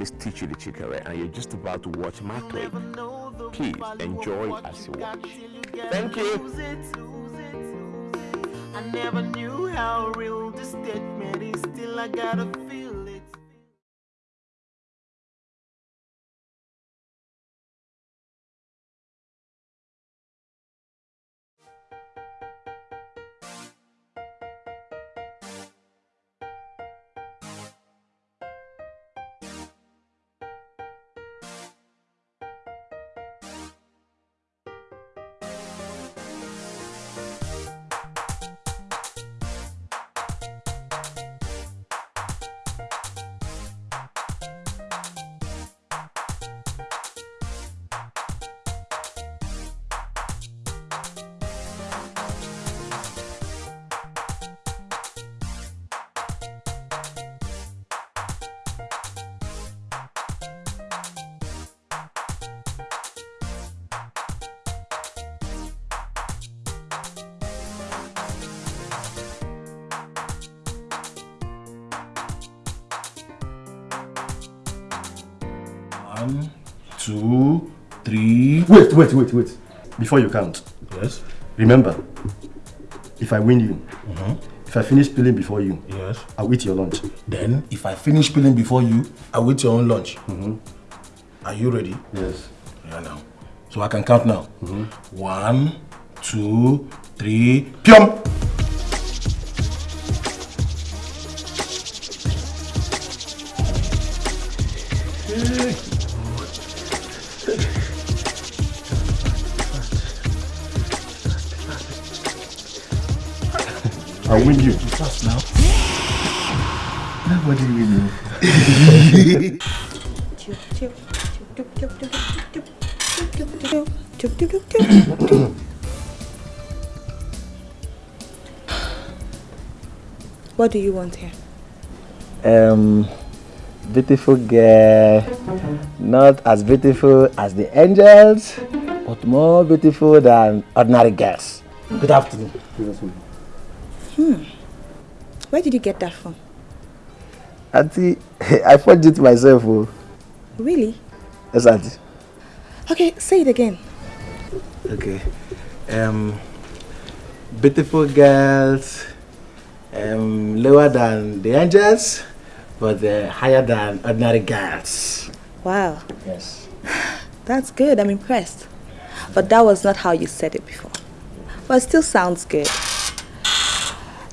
name is Tichu the Chikere, and you're just about to watch my clip. Please enjoy as you watch. Thank you. I never knew how real statement is. Still, I gotta Wait, wait, wait, wait. Before you count. Yes. Remember, if I win you, Mhm. if I finish peeling before you, Yes. I'll eat your lunch. Then, if I finish peeling before you, I will eat your own lunch. Are you ready? Yes. Yeah, now. So I can count now. One, two, three. Pium! I'll win you. Fast now. Nobody win you. What do you want here? Um, beautiful girl, not as beautiful as the angels, but more beautiful than ordinary girls. Good afternoon. Good afternoon. Hmm. Where did you get that from? Auntie, I forged it myself. Oh. Really? Yes, Auntie. Okay, say it again. Okay. Um, beautiful girls, um, lower than the angels, but uh, higher than ordinary girls. Wow. Yes. That's good. I'm impressed. But that was not how you said it before. But it still sounds good.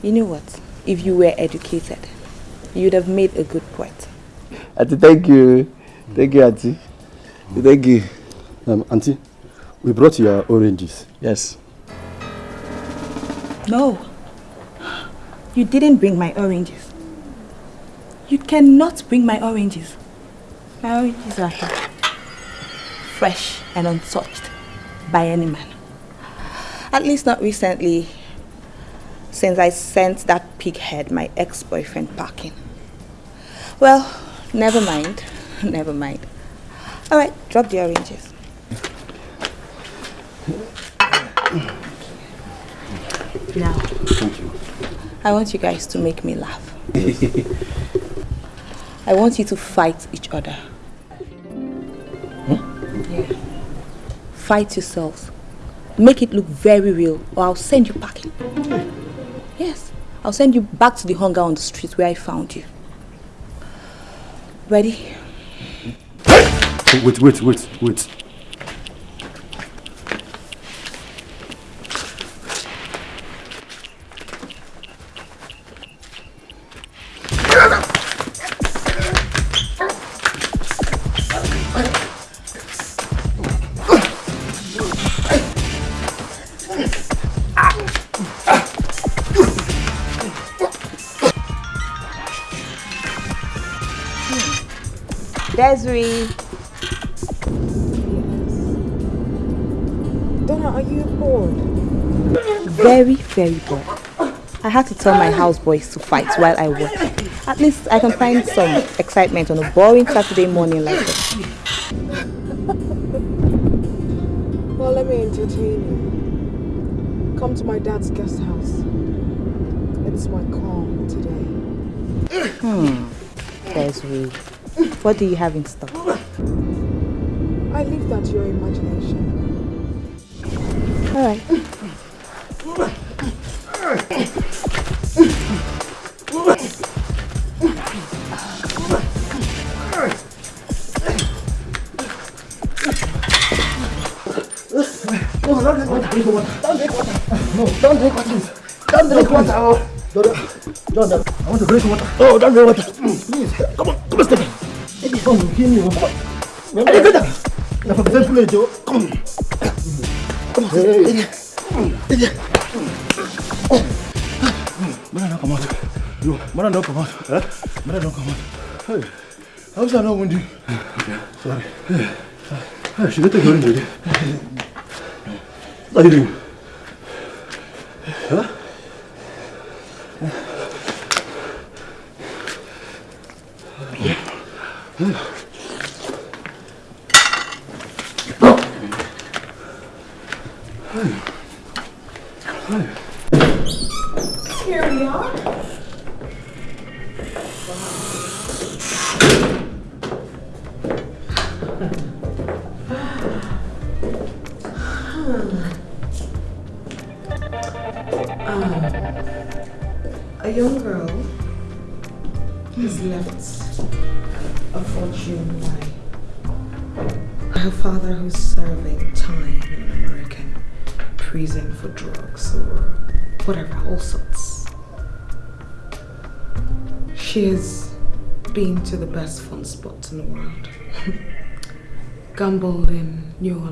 You know what? If you were educated, you'd have made a good poet. Auntie, thank you. Thank you, Auntie. Thank you. Um, Auntie, we brought your oranges. Yes. No. You didn't bring my oranges. You cannot bring my oranges. My oranges are here. Fresh and untouched by any man. At least not recently, since I sent that pighead, my ex-boyfriend, packing. Well, never mind. Never mind. All right, drop the oranges. Now, Thank you. I want you guys to make me laugh. I want you to fight each other. Yeah. Fight yourselves. Make it look very real or I'll send you packing. Yes, I'll send you back to the hunger on the street where I found you. Ready? Wait, wait, wait, wait. Bored. I had to tell my houseboys to fight while I work. At least I can find some excitement on a boring Saturday morning like this. Well, let me entertain you. Come to my dad's guest house. It's my call today. Hmm. Desiree. What do you have in stock? I leave that to your imagination. All water. Oh, don't drink water. Mm. Please, come on, come on, step in. Come on, give me one. Come on. Hey, get down. Now, for the same Joe. Come on. Come on. Hey. Mother, don't oh. come out. You, mother, don't come out. Huh? Mother, don't come out. Hey, how's that not windy? Sorry. Hey, she let the girl in there. What are you doing?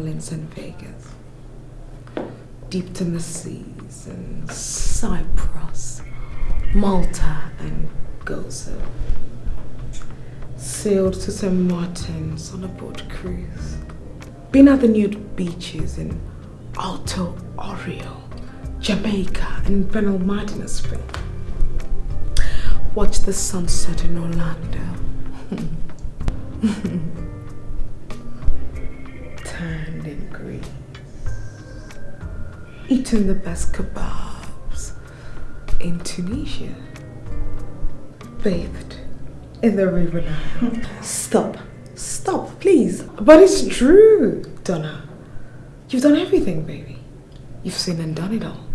Orleans and Vegas. Deep to the seas and Cyprus, Malta and Gozo. Sailed to St. Martin's on a boat cruise. Been at the nude beaches in Ocho Rios, Jamaica and Benalmádena, Spain. Watched the sunset in Orlando. Eaten the best kebabs in Tunisia. Bathed in the river Nile. Stop. Stop, please. But it's true, Donna. You've done everything, baby. You've seen and done it all.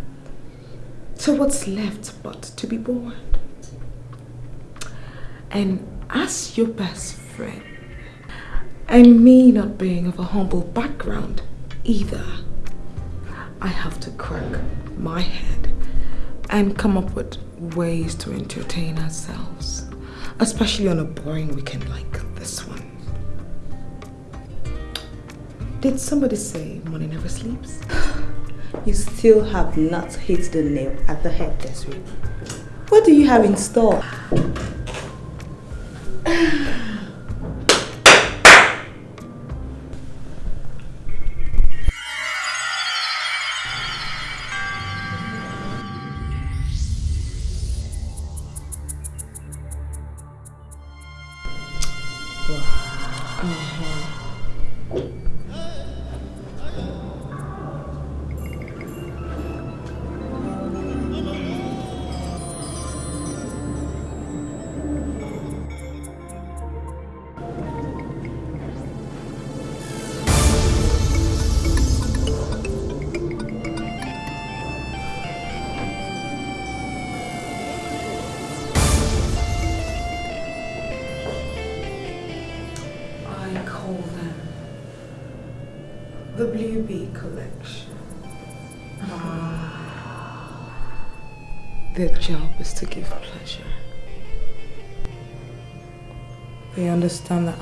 So what's left but to be born? And as your best friend, and me not being of a humble background either, I have to crack my head and come up with ways to entertain ourselves, especially on a boring weekend like this one. Did somebody say money never sleeps? You still have not hit the nail at the head, Desiree. What do you have in store?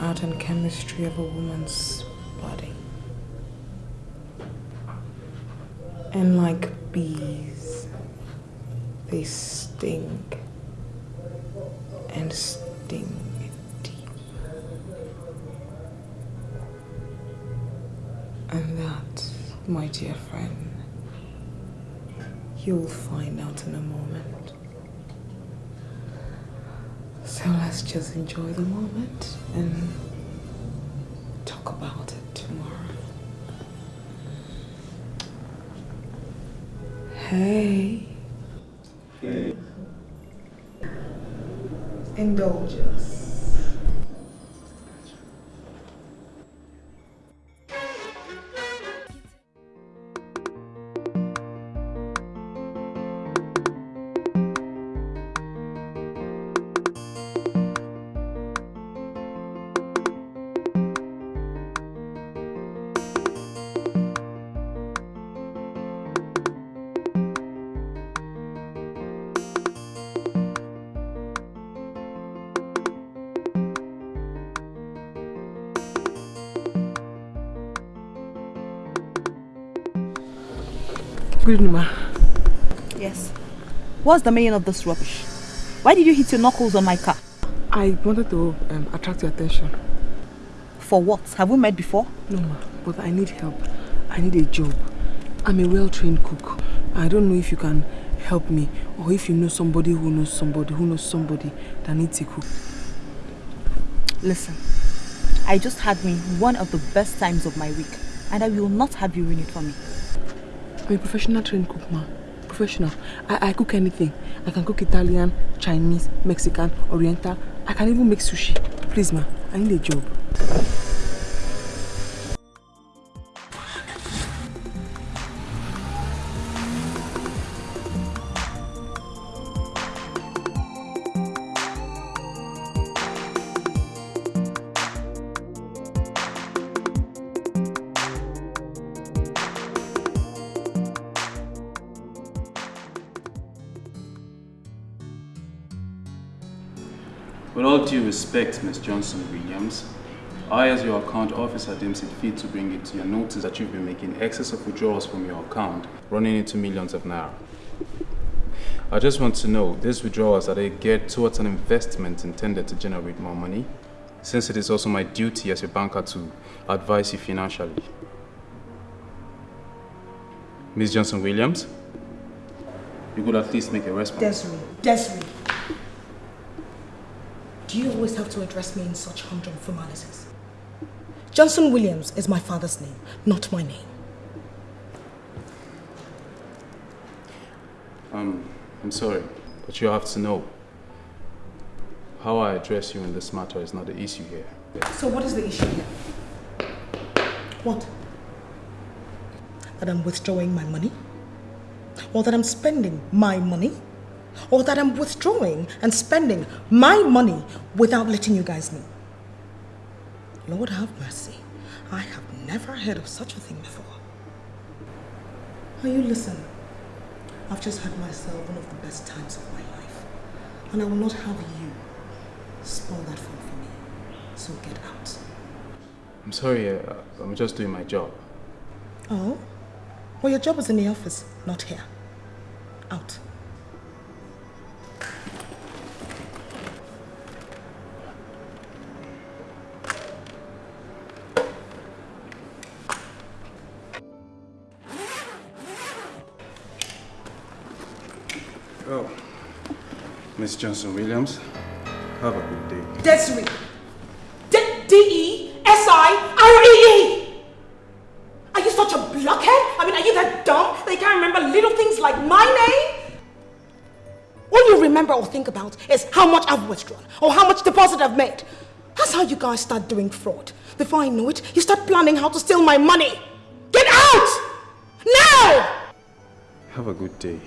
art and chemistry of a woman's body. And like bees, just enjoy the moment and talk about it tomorrow. Hey. Hey. Indulge us. Yes. What's the meaning of this rubbish? Why did you hit your knuckles on my car? I wanted to um, attract your attention. For what? Have we met before? No, ma, but I need help. I need a job. I'm a well-trained cook. I don't know if you can help me or if you know somebody who knows somebody who knows somebody that needs a cook. Listen, I just had me one of the best times of my week and I will not have you ruin it for me. I'm a professional trained cook, ma. Professional. I, I cook anything. I can cook Italian, Chinese, Mexican, Oriental. I can even make sushi. Please, ma. I need a job. Ms. Johnson Williams, I, as your account officer, deems it fit to bring it to your notice that you've been making excess of withdrawals from your account, running into millions of naira. I just want to know, these withdrawals, are they geared towards an investment intended to generate more money? Since it is also my duty as a banker to advise you financially. Ms. Johnson Williams, you could at least make a response. Desiree, Desiree. Do you always have to address me in such humdrum formalities? Johnson Williams is my father's name, not my name. Um, I'm sorry, but you have to know. How I address you in this matter is not the issue here. So what is the issue here? What? That I'm withdrawing my money? Or that I'm spending my money? Or that I'm withdrawing and spending my money without letting you guys know? Lord have mercy. I have never heard of such a thing before. Now you listen. I've just had myself one of the best times of my life. And I will not have you spoil that fun for me. So get out. I'm sorry, uh, I'm just doing my job. Oh? Well, your job is in the office, not here. Out. Johnson Williams, have a good day. Desiree. D- D-E-S-I-R-E-E! Are you such a blockhead? I mean, are you that dumb that you can't remember little things like my name? All you remember or think about is how much I've withdrawn or how much deposit I've made. That's how you guys start doing fraud. Before I know it, you start planning how to steal my money. Get out! Now! Have a good day.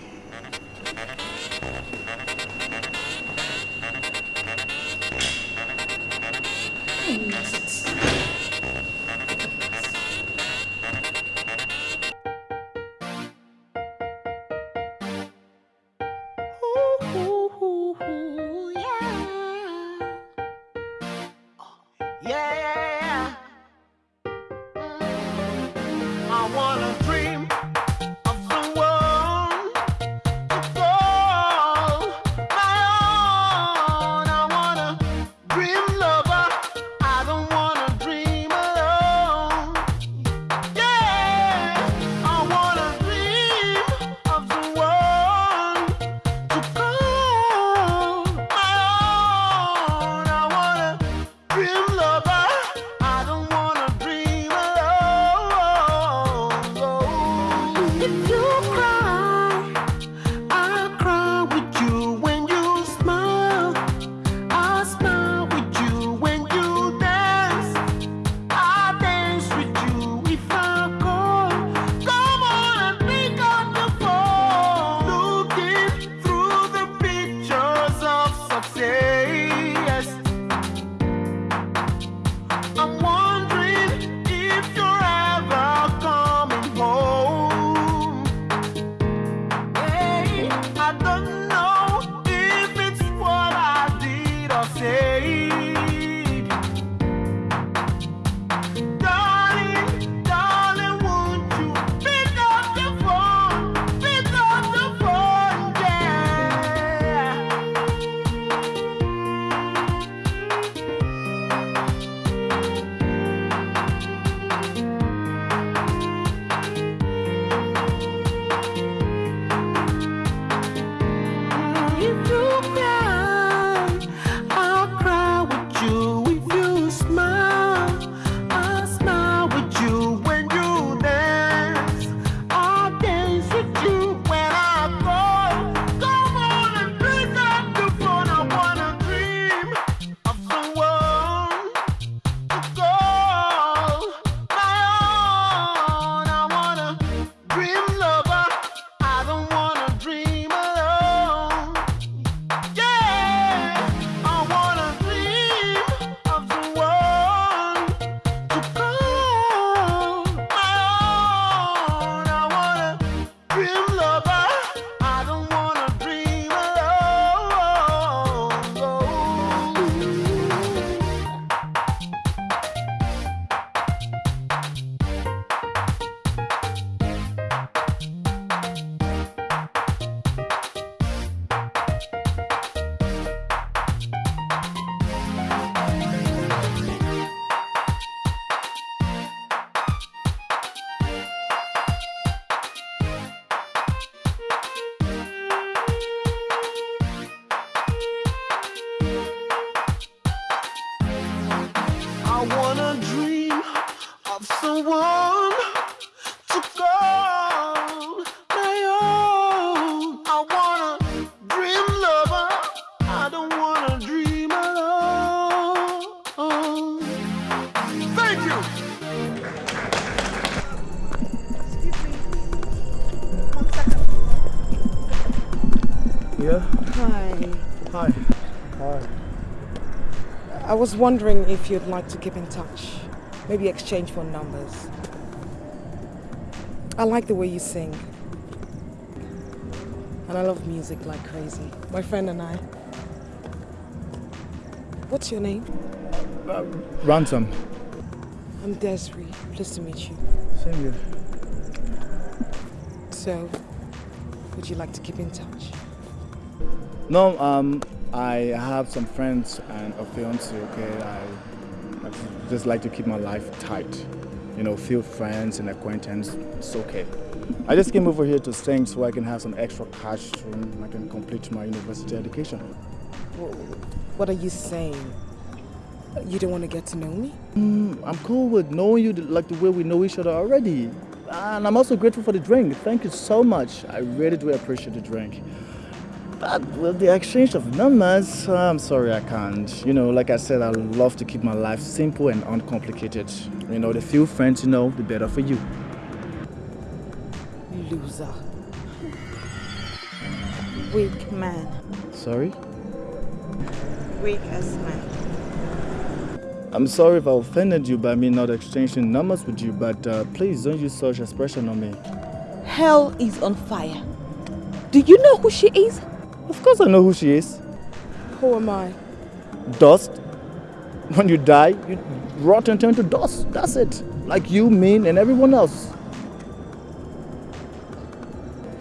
Was wondering if you'd like to keep in touch. Maybe exchange phone numbers. I like the way you sing. And I love music like crazy. My friend and I. What's your name? Uh, Ransom. I'm Desiree. Pleased to meet you. Same here. So, would you like to keep in touch? No, um, I have some friends and a fiance, okay? I, I just like to keep my life tight. You know, few friends and acquaintance, it's okay. I just came over here to sing so I can have some extra cash so I can complete my university education. What are you saying? You don't want to get to know me? Mm, I'm cool with knowing you like the way we know each other already. And I'm also grateful for the drink. Thank you so much. I really do appreciate the drink. But with the exchange of numbers, I'm sorry I can't. You know, like I said, I love to keep my life simple and uncomplicated. You know, the few friends you know, the better for you. Loser. Weak man. Sorry? Weak as man. I'm sorry if I offended you by me not exchanging numbers with you, but uh, please don't use such expression on me. Hell is on fire. Do you know who she is? Of course I know who she is. Who am I? Dust. When you die, you rot and turn to dust. That's it. Like you, me, and everyone else.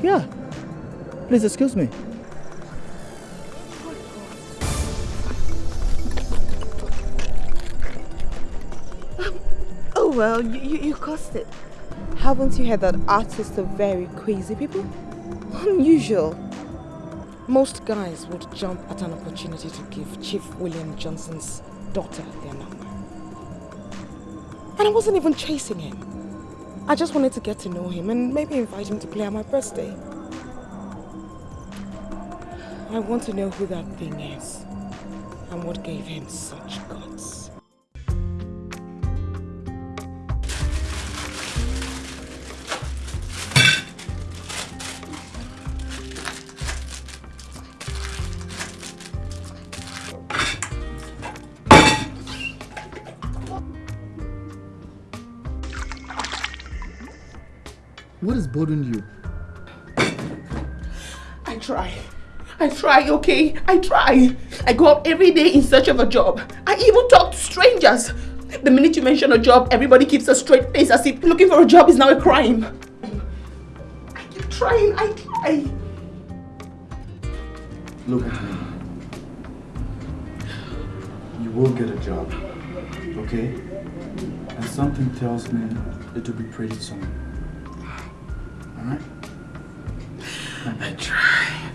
Yeah. Please excuse me. Oh well, you, you, you caused it. Haven't you heard that artists are very crazy people? Unusual. Most guys would jump at an opportunity to give Chief William Johnson's daughter their number. And I wasn't even chasing him. I just wanted to get to know him and maybe invite him to play on my birthday. I want to know who that thing is and what gave him such guts. Bothering you? I try. I try, okay? I try. I go out every day in search of a job. I even talk to strangers. The minute you mention a job, everybody keeps a straight face as if looking for a job is now a crime. I keep trying, I try. Look at me. You will get a job, okay? And something tells me it will be pretty soon. I try.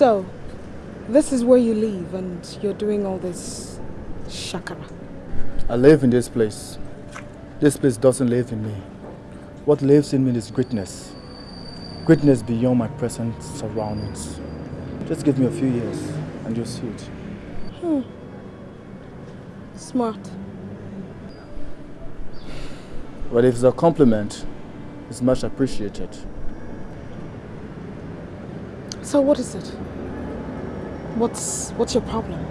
So, this is where you live and you're doing all this shakara. I live in this place. This place doesn't live in me. What lives in me is greatness. Greatness beyond my present surroundings. Just give me a few years and you'll see it. Hmm. Smart. But if it's a compliment, it's much appreciated. So what is it? What's what's your problem?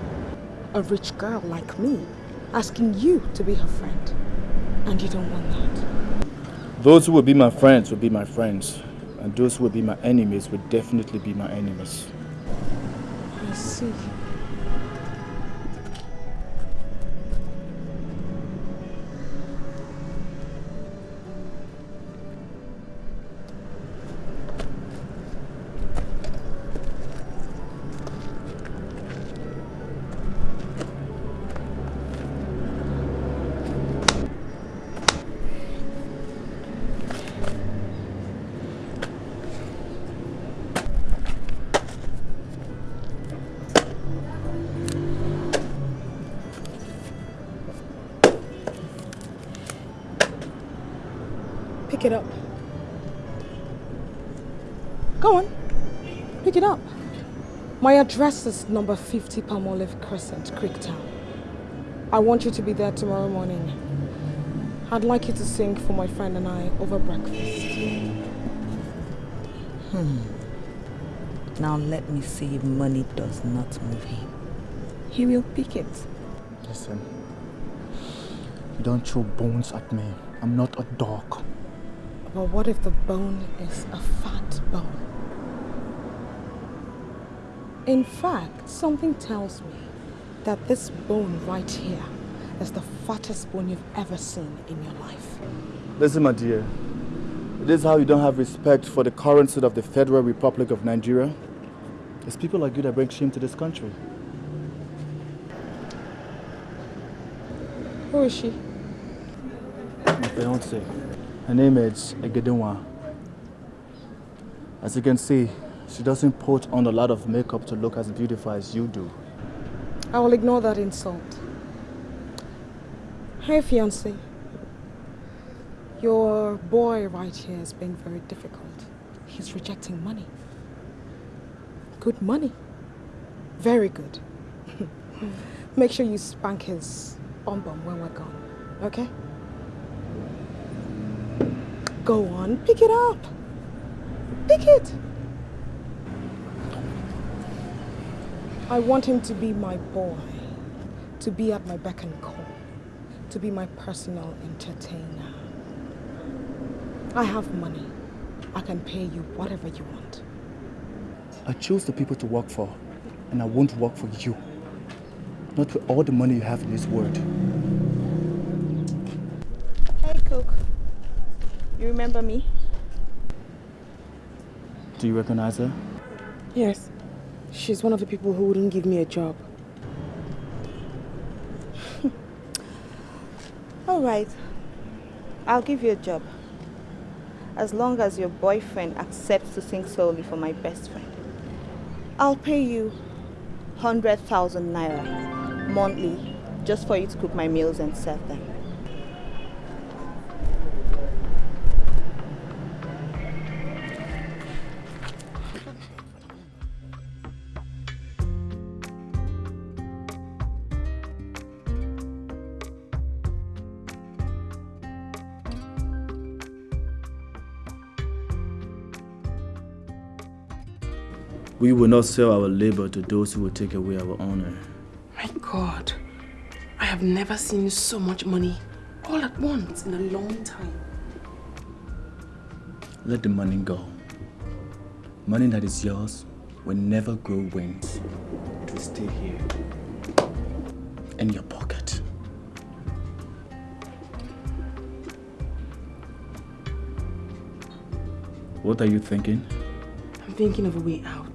A rich girl like me asking you to be her friend. And you don't want that. Those who will be my friends will be my friends. And those who will be my enemies will definitely be my enemies. I see. Address is number 50 Palmolive Crescent, Creektown. I want you to be there tomorrow morning. I'd like you to sing for my friend and I over breakfast. Hmm. Now let me see if money does not move him. He will pick it. Listen, don't throw bones at me. I'm not a dog. But what if the bone is a fat bone? In fact, something tells me that this bone right here is the fattest bone you've ever seen in your life. Listen, my dear. This is how you don't have respect for the currency of the Federal Republic of Nigeria. It's people like you that bring shame to this country. Who is she? My fiance. Her name is Egedinwa. As you can see, she doesn't put on a lot of makeup to look as beautiful as you do. I will ignore that insult. Hey, fiance. Your boy right here is being very difficult. He's rejecting money. Good money. Very good. Make sure you spank his bum bum when we're gone, okay? Go on, pick it up. Pick it. I want him to be my boy, to be at my beck and call, to be my personal entertainer. I have money. I can pay you whatever you want. I choose the people to work for, and I won't work for you. Not with all the money you have in this world. Hey, Cook. You remember me? Do you recognize her? Yes. She's one of the people who wouldn't give me a job. All right. I'll give you a job. As long as your boyfriend accepts to sing solely for my best friend. I'll pay you 100,000 naira monthly just for you to cook my meals and serve them. We will not sell our labor to those who will take away our honor. My God, I have never seen so much money all at once in a long time. Let the money go. Money that is yours will never grow wings. It will stay here. In your pocket. What are you thinking? I'm thinking of a way out.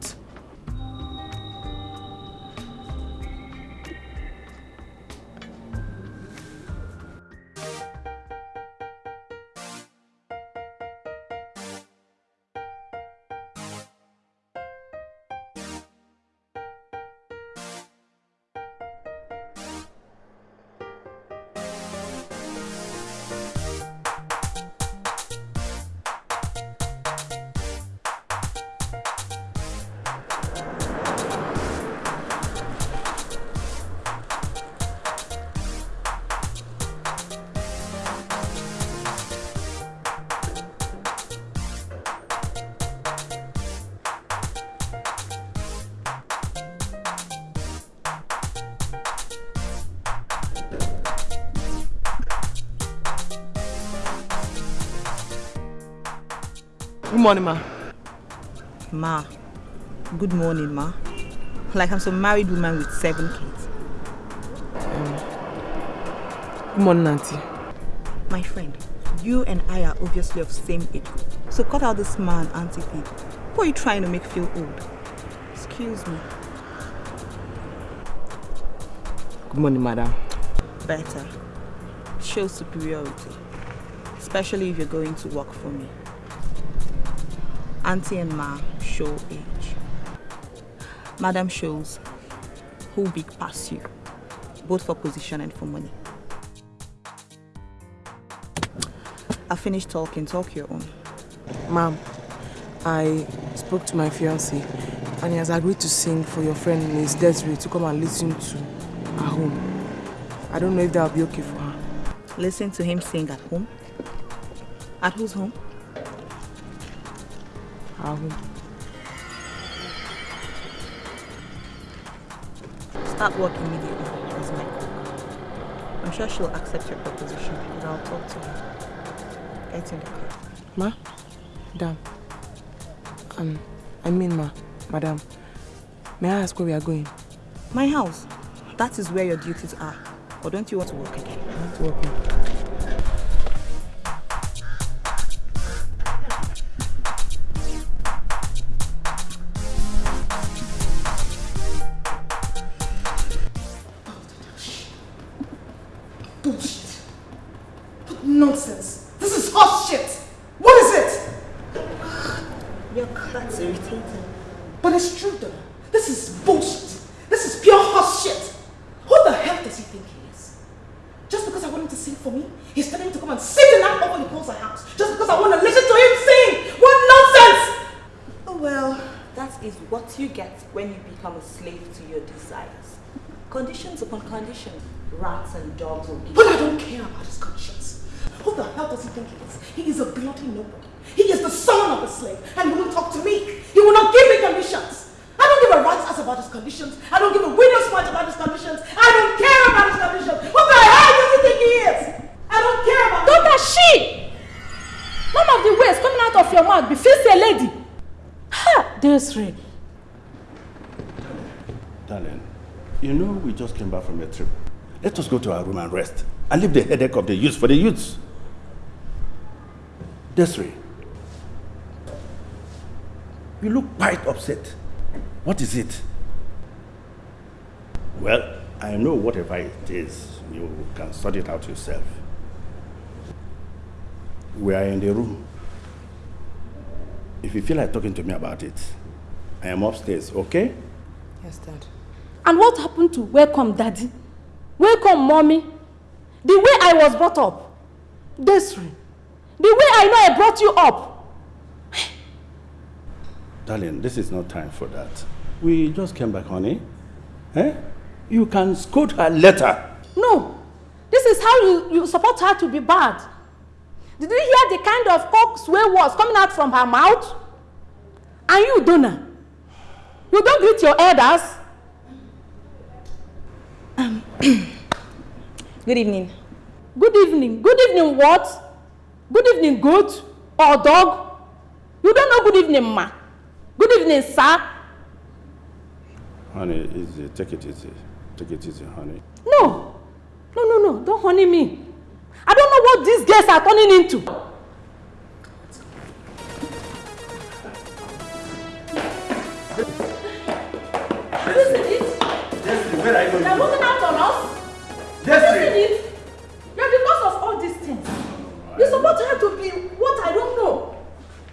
Morning, ma. Ma. Good morning, ma. Like I'm some married woman with seven kids. Good morning, auntie. My friend, you and I are obviously of same age. So cut out this man, auntie thing. Who are you trying to make feel old? Excuse me. Good morning, madam. Better. Show superiority. Especially if you're going to work for me. Auntie and Ma show age. Madam shows who big pass you, both for position and for money. I finished talking, talk your own. Ma'am, I spoke to my fiancé and he has agreed to sing for your friend Miss Desiree to come and listen to her home. I don't know if that will be okay for her. Listen to him sing at home? At whose home? Start work immediately as. I'm sure she'll accept your proposition, but I'll talk to her. Get in the car. Ma? Madam. Um, I mean, ma. Madam. May I ask where we are going? My house. That is where your duties are. Or don't you want to work again? I want to work. Conditions upon conditions. Rats and dogs will give But I don't care about his conscience. Who the hell does he think he is? He is a bloody nobody. He is the son of a slave and he will not talk to me. He will not give me conditions. I don't give a rat's ass about his conditions. I don't give a widow's mite about his conditions. I don't care about his conditions. Who the hell does he think he is? I don't care about Dr. She! None of the words coming out of your mouth befits a lady. Ha! Desiree. Darling, you know we just came back from a trip. Let us go to our room and rest and leave the headache of the youths for the youths. Desiree, you look quite upset. What is it? Well, I know whatever it is, you can sort it out yourself. We are in the room. If you feel like talking to me about it, I am upstairs, okay? Yes, Dad. And what happened to welcome daddy? Welcome mommy? The way I was brought up. Desiree. The way I know I brought you up. Darling, this is not time for that. We just came back, honey. Eh? You can scold her later. No. This is how you, you support her to be bad. Did you hear the kind of cocksway words coming out from her mouth? And you, Donna, you don't greet your elders. Good evening. Good evening. Good evening what? Good evening goat or dog? You don't know good evening ma. Good evening sir. Honey, easy. Take it easy. Take it easy, honey. No. No, no, no. Don't honey me. I don't know what these girls are turning into. Desiree, where are you They're moving out on us. Desiree! Isn't it? Yeah, because of all these things. You're her to have to be what I don't know.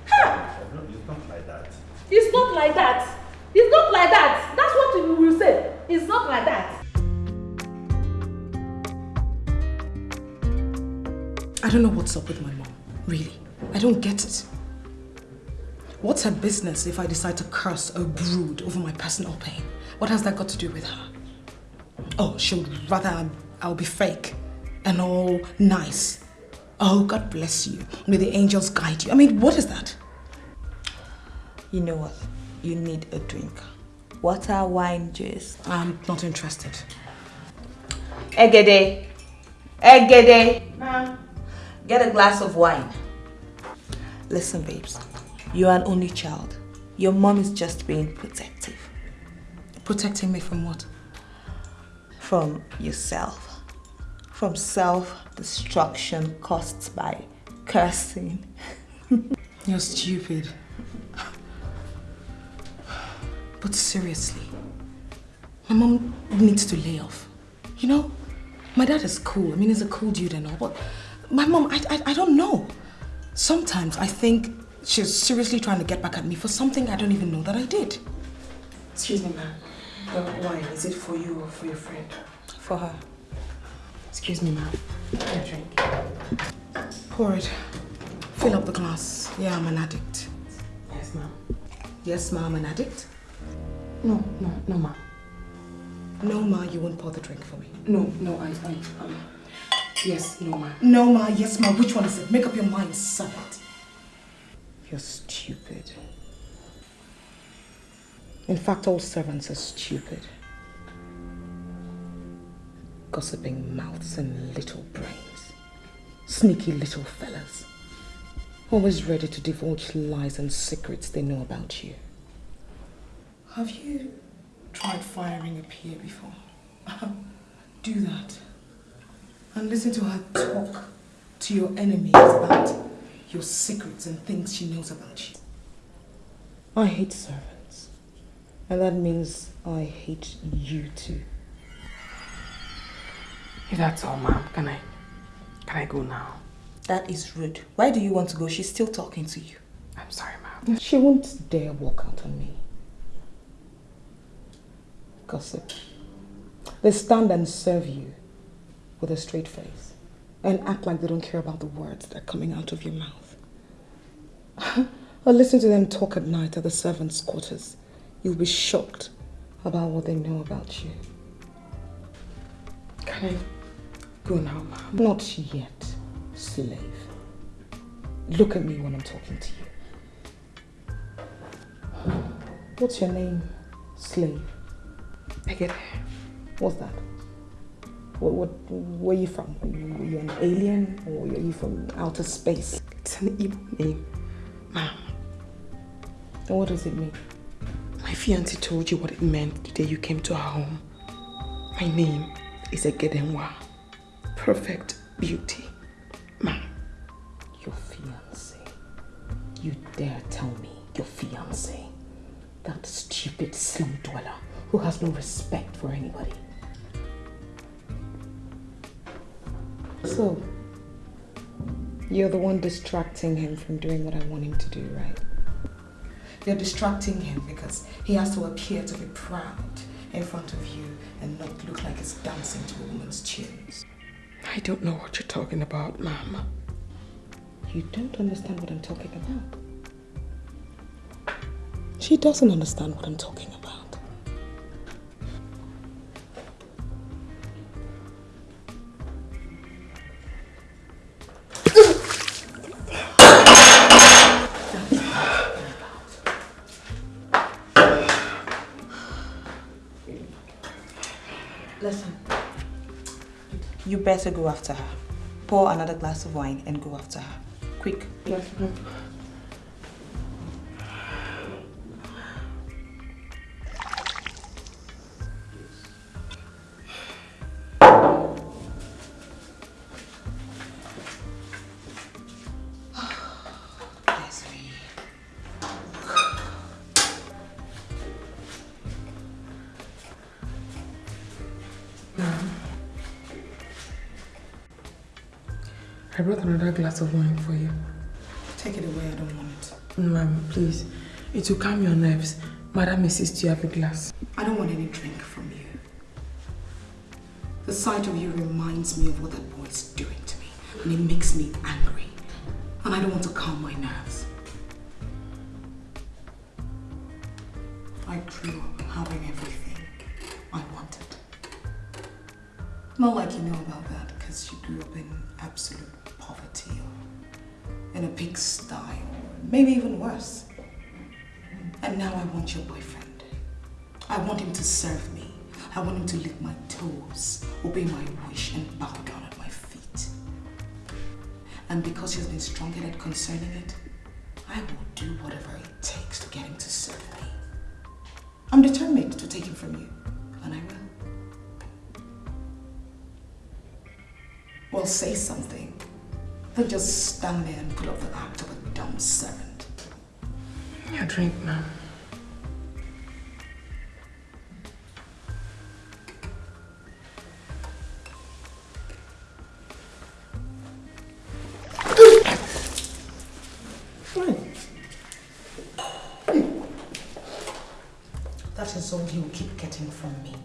Ha! It's not like that. It's not like that. It's not like that. That's what we will say. It's not like that. I don't know what's up with my mom. Really. I don't get it. What's her business if I decide to curse or brood over my personal pain? What has that got to do with her? Oh, she would rather um, I'll be fake and all nice. Oh, God bless you. May the angels guide you. I mean, what is that? You know what? You need a drink. Water, wine, juice. I'm not interested. Egede. Egede. Get a glass of wine. Listen, babes. You're an only child. Your mom is just being protective. Protecting me from what? From yourself. From self-destruction caused by cursing. You're stupid. But seriously, my mom needs to lay off. You know, my dad is cool. I mean, he's a cool dude and all, but my mom, I, I, I don't know. Sometimes I think she's seriously trying to get back at me for something I don't even know that I did. Excuse me, ma'am. The wine, is it for you or for your friend? For her. Excuse me, ma'am. A drink. Pour it. Fill up the glass. Yeah, I'm an addict. Yes, ma'am. Yes, ma, I'm an addict. No, no, no, ma'am. No, ma, you won't pour the drink for me. No, no, I, I, um, yes, no, ma'am. No, ma, yes, ma. Which one is it? Make up your mind, servant. You're stupid. In fact, all servants are stupid. Gossiping mouths and little brains. Sneaky little fellas. Always ready to divulge lies and secrets they know about you. Have you tried firing a peer before? Do that. And listen to her talk to your enemies about your secrets and things she knows about you. I hate servants. And that means I hate you too. If that's all, ma'am, can I, can I go now? That is rude. Why do you want to go? She's still talking to you. I'm sorry, ma'am. She won't dare walk out on me. Gossip. They stand and serve you with a straight face and act like they don't care about the words that are coming out of your mouth. or listen to them talk at night at the servants' quarters. You'll be shocked about what they know about you. Can I go now, ma'am? Not yet, slave. Look at me when I'm talking to you. What's your name, slave? I get it. What's that? What, what, where are you from? You, are you an alien or are you from outer space? It's an evil name, ma'am. And what does it mean? My fiancé told you what it meant the day you came to our home. My name is Egedenwa. Perfect beauty. Ma'am. Your fiancé. You dare tell me your fiancé? That stupid slum dweller who has no respect for anybody. So, you're the one distracting him from doing what I want him to do, right? You're distracting him because he has to appear to be proud in front of you and not look like he's dancing to a woman's tunes. I don't know what you're talking about, ma'am. You don't understand what I'm talking about. She doesn't understand what I'm talking about. Better go after her. Pour another glass of wine and go after her. Quick. Yes, brought another glass of wine for you. Take it away, I don't want it. Ma'am, please. It will calm your nerves. Madam insists you have a glass. I don't want any drink from you. The sight of you reminds me of what that boy is doing to me, and it makes me angry. And I don't want to calm my want him to serve me. I want him to lick my toes, obey my wish, and bow down at my feet. And because he's been strong-headed concerning it, I will do whatever it takes to get him to serve me. I'm determined to take him from you, and I will. Well, say something. Don't just stand there and put up the act of a dumb servant. Your drink, ma'am. All you keep getting from me.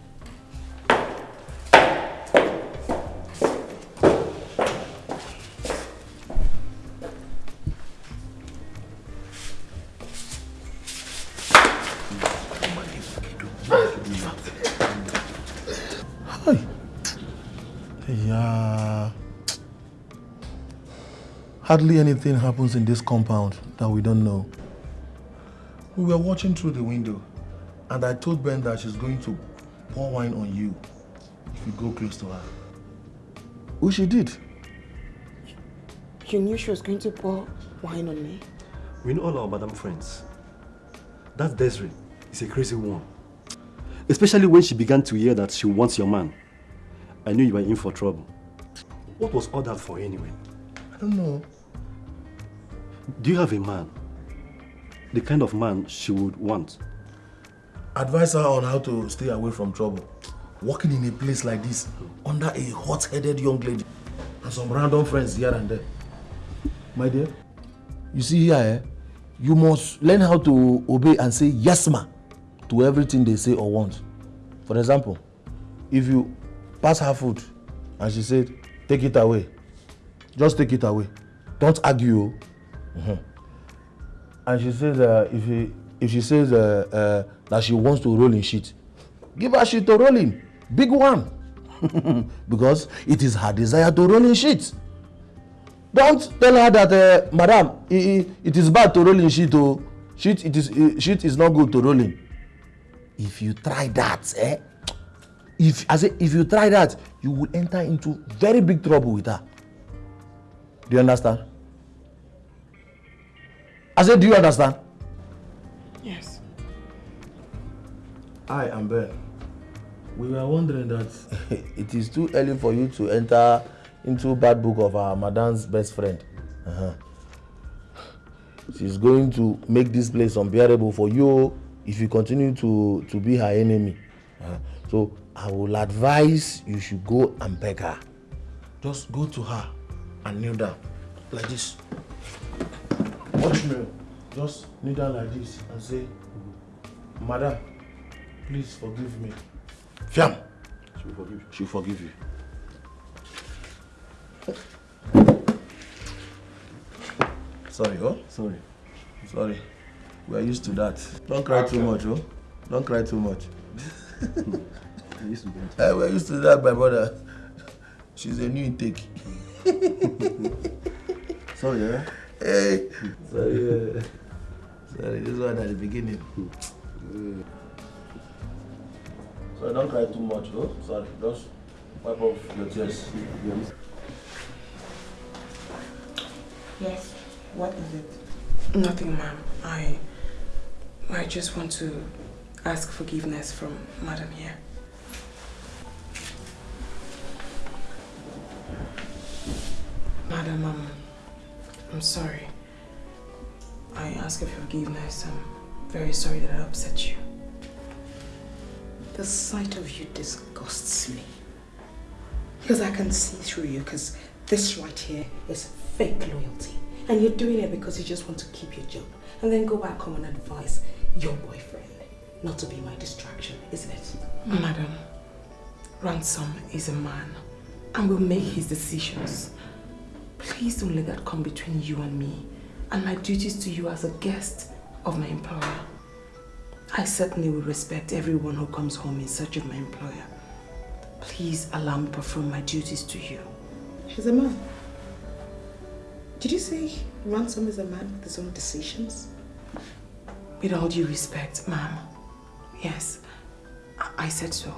Hardly anything happens in this compound that we don't know. We were watching through the window, and I told Ben that she's going to pour wine on you if you go close to her. Who she did. You knew she was going to pour wine on me? We know all our madam friends. That Desiree is a crazy one. Especially when she began to hear that she wants your man. I knew you were in for trouble. What was all that for anyway? I don't know. Do you have a man? The kind of man she would want? Advise her on how to stay away from trouble. Working in a place like this, under a hot-headed young lady, and some random friends here and there. My dear, you see here, eh? you must learn how to obey and say yes ma to everything they say or want. For example, if you pass her food and she said, take it away, just take it away. Don't argue. oh. Mhm. And she says, uh, if, he, if she says uh, uh, that she wants to roll in shit, give her shit to roll in. Big one. because it is her desire to roll in shit. Don't tell her that, uh, madam, it is bad to roll in shit. Oh. Shit, it is, uh, shit is not good to roll in. If you try that, eh? If, I say, if you try that, you will enter into very big trouble with her. Do you understand? I said, do you understand? I am Ben. We were wondering that it is too early for you to enter into bad book of our madam's best friend. Uh-huh. She's going to make this place unbearable for you if you continue to, to be her enemy. Uh, so I will advise you should go and beg her. Just go to her and kneel down like this. Watch me. Just kneel down like this and say, Madam, please forgive me. Fiam. She will forgive you. She will forgive you. Sorry, oh? Sorry. Sorry. We are used to that. Don't cry too much, oh? Don't cry too much. I used to do Eh, we're used to that, my brother. She's a new intake. Sorry, eh? Hey. Sorry, uh, sorry, this one at the beginning. Sorry, don't cry too much, oh? Sorry, just wipe off your tears. Yes. What is it? Nothing, ma'am. I, I just want to ask forgiveness from Madam here. Madam, um, I'm sorry. I ask of your forgiveness. I'm very sorry that I upset you. The sight of you disgusts me. Because I can see through you, because this right here is fake loyalty. And you're doing it because you just want to keep your job. And then go back home and advise your boyfriend not to be my distraction, isn't it? Madam, Ransom is a man and will make his decisions. Please don't let that come between you and me and my duties to you as a guest of my employer. I certainly will respect everyone who comes home in search of my employer. Please allow me perform my duties to you. She's a man. Did you say Ransom is a man with his own decisions? With all due respect, ma'am. Yes, I, I said so.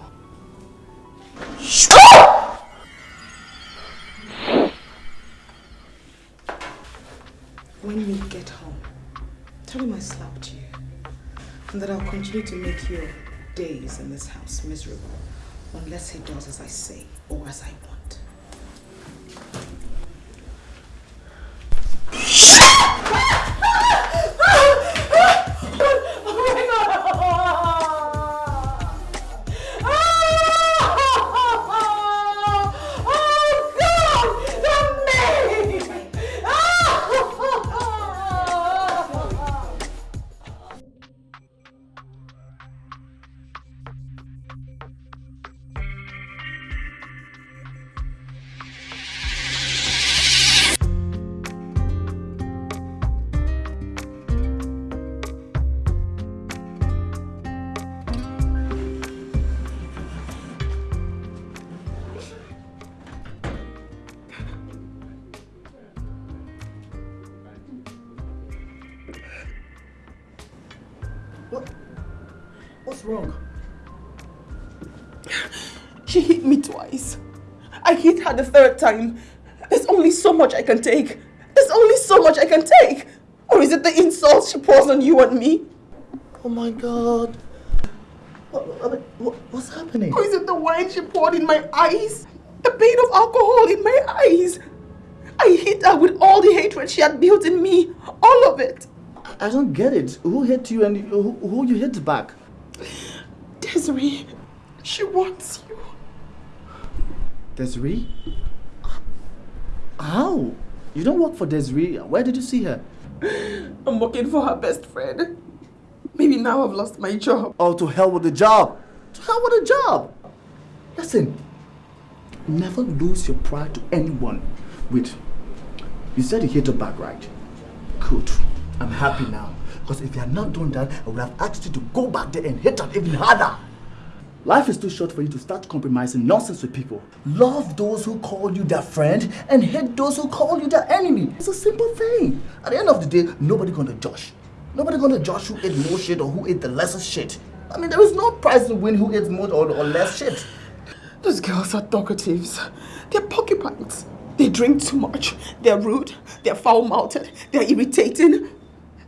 When we get home, Tell him I slapped you. And that I'll continue to make your days in this house miserable unless he does as I say or as I want. Her the third time. There's only so much I can take. There's only so much I can take. Or is it the insults she pours on you and me? Oh my god. What, what, what- what's happening? Or is it the wine she poured in my eyes? The pain of alcohol in my eyes? I hit her with all the hatred she had built in me. All of it. I don't get it. Who hit you and who, who you hit back? Desiree, she wants you. Desiree? How? You don't work for Desiree. Where did you see her? I'm working for her best friend. Maybe now I've lost my job. Oh, to hell with the job. To hell with the job. Listen, never lose your pride to anyone. Wait, you said you hit her back, right? Good. I'm happy now. Because if you had not done that, I would have asked you to go back there and hit her even harder. Life is too short for you to start compromising nonsense with people. Love those who call you their friend and hate those who call you their enemy. It's a simple thing. At the end of the day, nobody gonna judge. Nobody gonna judge who ate more shit or who ate the lesser shit. I mean, there is no prize to win who ate more or, or less shit. Those girls are talkatives. They're porcupines. They drink too much. They're rude. They're foul-mouthed. They're irritating.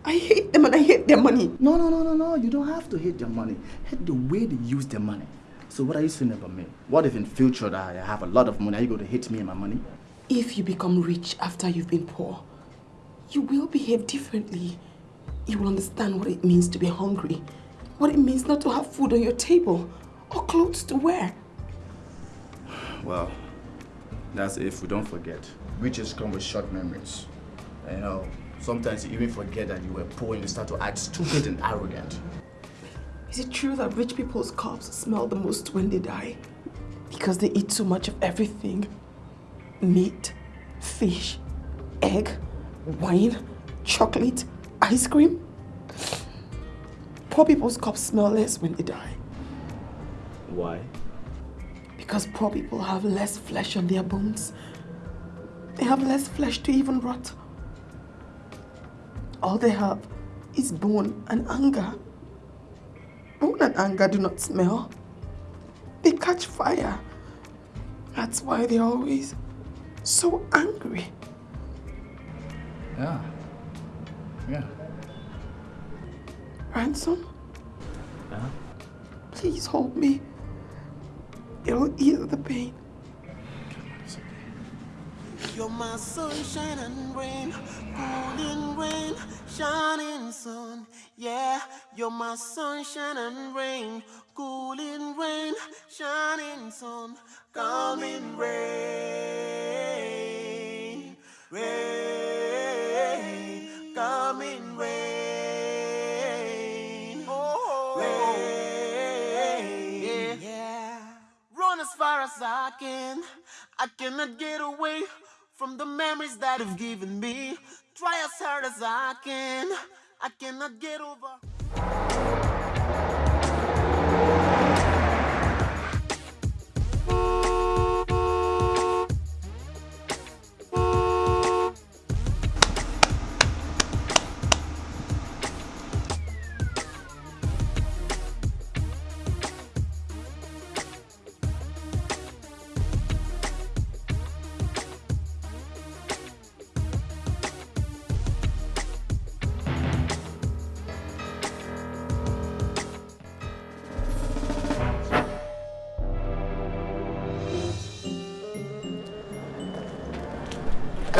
I hate them and I hate their money. No, no, no, no, no. You don't have to hate their money. Hate the way they use their money. So what are you saying about me? What if in future that I have a lot of money, are you going to hate me and my money? If you become rich after you've been poor, you will behave differently. You will understand what it means to be hungry, what it means not to have food on your table or clothes to wear. Well, that's if we don't forget. Riches come with short memories. You know, sometimes you even forget that you were poor and you start to act stupid and arrogant. Is it true that rich people's corpse smell the most when they die? Because they eat so much of everything. Meat, fish, egg, wine, chocolate, ice cream. Poor people's corpse smell less when they die. Why? Because poor people have less flesh on their bones. They have less flesh to even rot. All they have is bone and anger. Bone and anger do not smell. They catch fire. That's why they're always so angry. Yeah. Yeah. Ransom, Yeah. please hold me. It'll ease the pain. You're my sunshine and rain, cooling rain, shining sun. Yeah, you're my sunshine and rain, cooling rain, shining sun, coming rain, rain, coming rain, oh, rain. Yeah, run as far as I can. I cannot get away from the memories that have given me. Try as hard as I can. I cannot get over.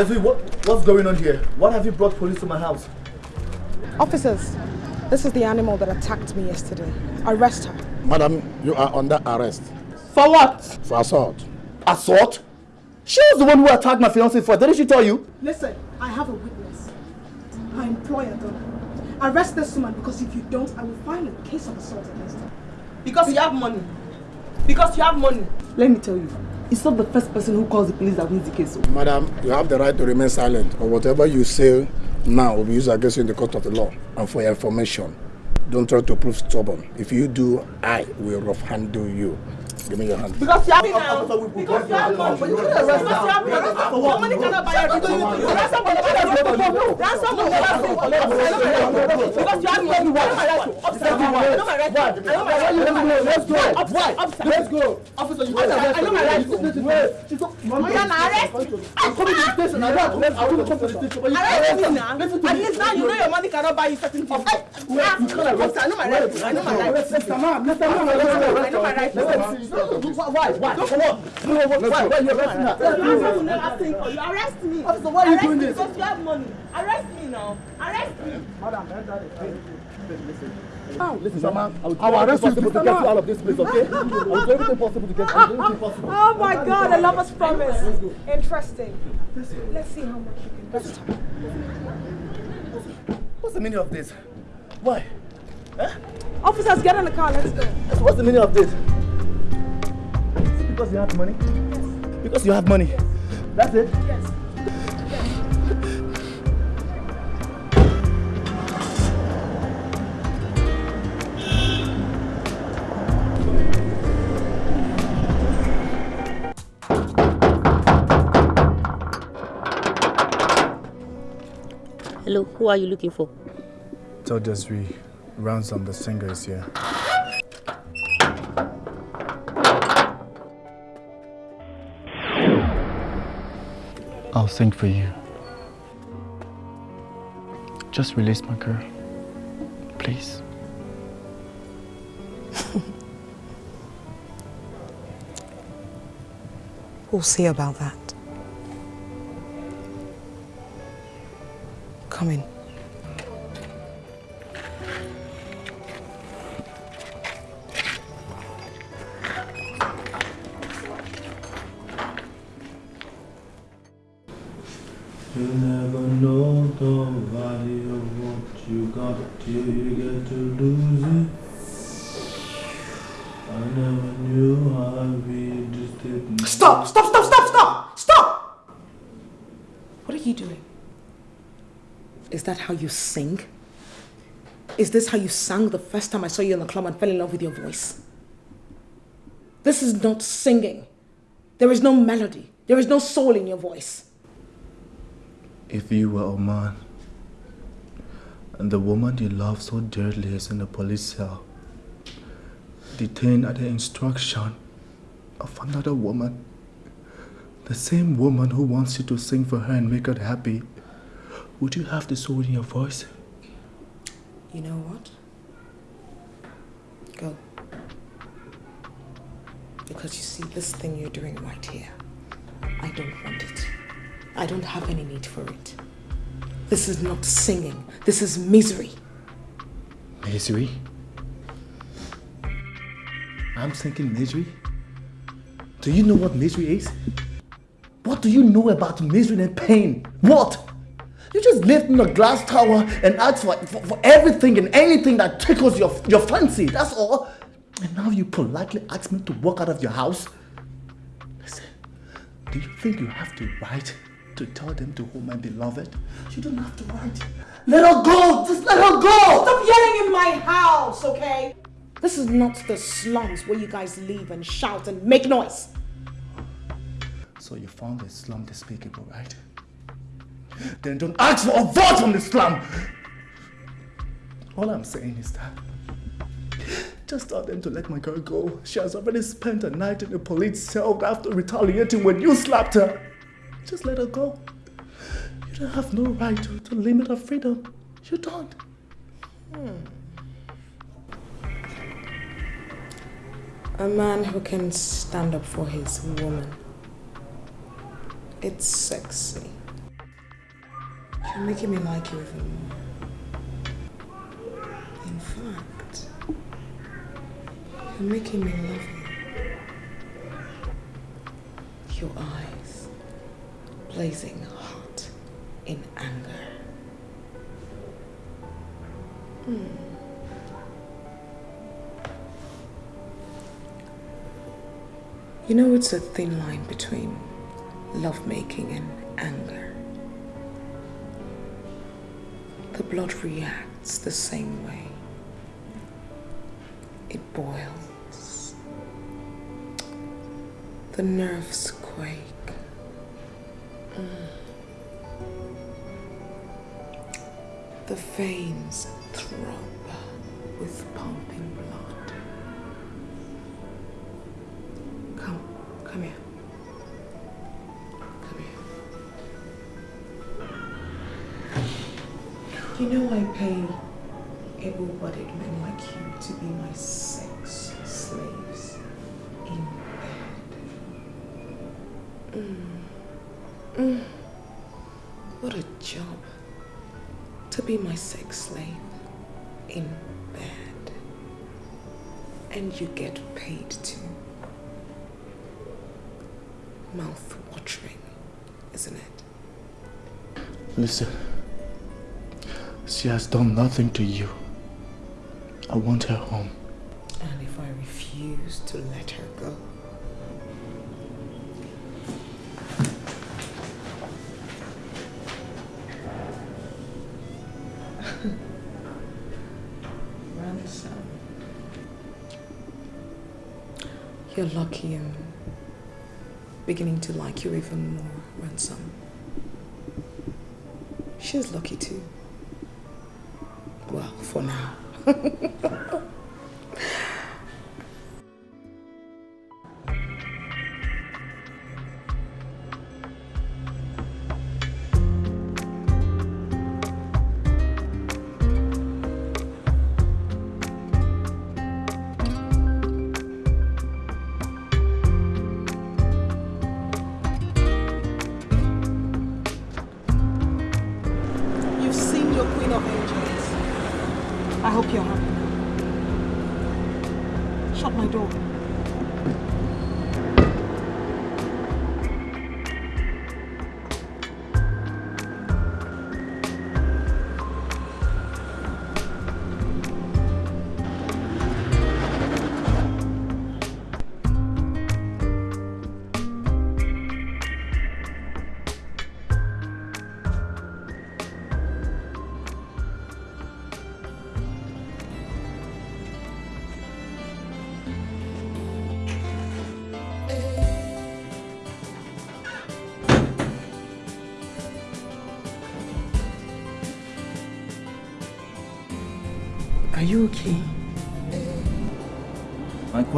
Esri, what, what's going on here? What have you brought police to my house? Officers, this is the animal that attacked me yesterday. Arrest her. Madam, you are under arrest. For what? For assault. Assault? She was the one who attacked my fiancé for. Didn't she tell you? Listen, I have a witness. Her employer, Donna. Arrest this woman because if you don't, I will file a case of assault against her. Because you have money. Because you have money. Let me tell you, it's not the first person who calls the police that wins the case. Madam, you have the right to remain silent, or whatever you say now will be used against you in the court of the law. And for your information, don't try to prove stubborn. If you do, I will rough handle you. Give me your hand. Because you have money now. Because you have money. Because you have. Your money cannot buy everything. Ransom money. Ransom money. Because you have money. I know my right. Officer, I know my right. I know my right. Let's go. Why? Let's go. Officer, you I know my right. Oh, yeah, now arrest me. I'm coming to the station. I don't. I will come to the station. Arrest me now. To At me. least now you know your money cannot buy you certain things. I know my right. I know my right. Mr. Man, Mr. Man, I know my right. Let me see. Why? Why? For what? Why? Why? Why are you arresting her? Never asking for you. Arrest me. Officer, why are you Arrest doing me this? Because you have money. Arrest me now. Arrest me. Madam, listen. Now, Listen, Mama, I will arrest you to get you out of this place, okay? I will do everything possible to get you. I will do everything possible. Oh my god, a lover's promise. Interesting. Let's see how much you can her. What's the meaning of this? Why? Officers, get in the car, let's go. What's the meaning of this? Is it because you have money? Because you have money. That's it? Yes. Hello, who are you looking for? Tell Desiree, Ransom the singer is here. I'll sing for you. Just release my girl. Please. We'll see about that. Come in. Till you get to lose it. I never knew how we just didn't. Stop! Stop! Stop! Stop! Stop! Stop! What are you doing? Is that how you sing? Is this how you sang the first time I saw you in the club and fell in love with your voice? This is not singing. There is no melody. There is no soul in your voice. If you were a man, and the woman you love so dearly is in a police cell, detained at the instruction of another woman, the same woman who wants you to sing for her and make her happy, would you have the soul in your voice? You know what? Go. Because you see, this thing you're doing right here, I don't want it. I don't have any need for it. This is not singing. This is misery. Misery? I'm thinking misery? Do you know what misery is? What do you know about misery and pain? What? You just live in a glass tower and ask for, for, for everything and anything that tickles your, your fancy. That's all. And now you politely ask me to walk out of your house? Listen, do you think you have to write to tell them to hold my beloved? You don't have to write. Let her go! Just let her go! Stop yelling in my house, okay? This is not the slums where you guys live and shout and make noise. So you found the slum despicable, right? Then don't ask for a vote from the slum! All I'm saying is that just tell them to let my girl go. She has already spent a night in a police cell after retaliating when you slapped her. Just let her go. You don't have no right to, to limit her freedom. You don't. A man who can stand up for his woman. It's sexy. You're making me like you even more. In fact, you're making me love you. Your eyes blazing hot in anger. Hmm. You know, it's a thin line between lovemaking and anger. The blood reacts the same way. It boils. The nerves quake. Mm. The veins throb with pumping blood. Come, come here. Come here. You know I pay able-bodied men like you to be my sex slaves in bed. Mm. Mm. What a job to be my sex slave in bed. And you get paid too. Mouth watering, isn't it? Listen, she has done nothing to you. I want her home. And if I refuse to let her go, You're lucky I'm beginning to like you even more, Ransom. She's lucky too. Well, for now.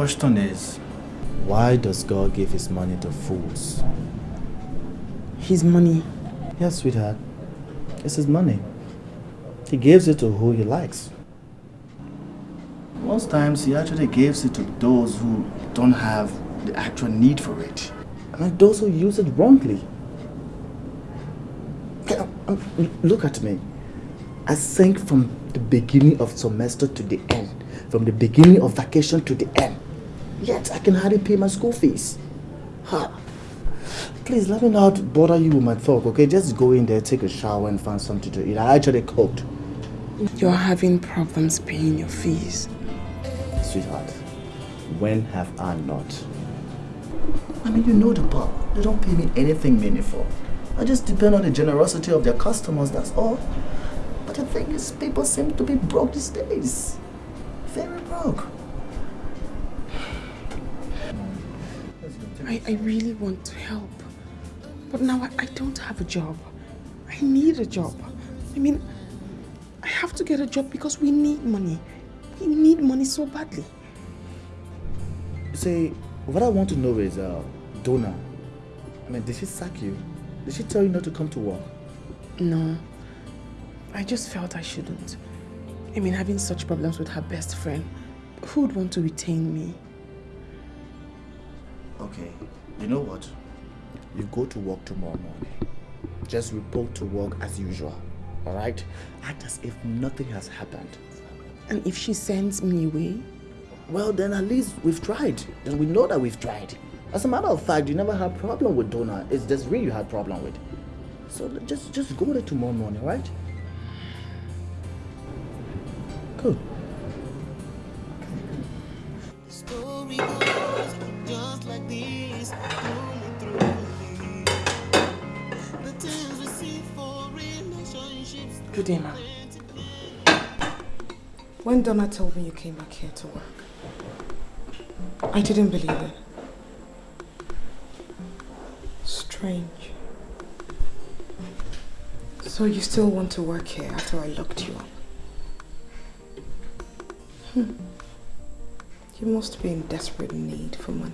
question is, why does God give his money to fools? His money? Yes, sweetheart. It's his money. He gives it to who he likes. Most times he actually gives it to those who don't have the actual need for it. And those who use it wrongly. Um, Look at me. I think from the beginning of semester to the end, from the beginning of vacation to the end. Yet I can hardly pay my school fees. Ha. Please let me not bother you with my talk, okay? Just go in there, take a shower, and find something to eat. I actually cooked. You're having problems paying your fees. Sweetheart, when have I not? I mean, you know the pub. They don't pay me anything meaningful. I just depend on the generosity of their customers, that's all. But the thing is, people seem to be broke these days. I, really want to help. But now I, I don't have a job. I need a job. I mean, I have to get a job because we need money. We need money so badly. See, what I want to know is, uh, Donna, I mean, did she sack you? Did she tell you not to come to work? No. I just felt I shouldn't. I mean, having such problems with her best friend, who would want to retain me? Okay, you know what? You go to work tomorrow morning. Just report to work as usual. Alright? Act as if nothing has happened. And if she sends me away? Well, then at least we've tried. Then we know that we've tried. As a matter of fact, you never had problem with Donna. It's just really you had problem with. So just just go there tomorrow morning, right? Good. Ma'am. When Donna told me you came back here to work, I didn't believe it. Strange. So you still want to work here after I locked you up? Hmm. You must be in desperate need for money.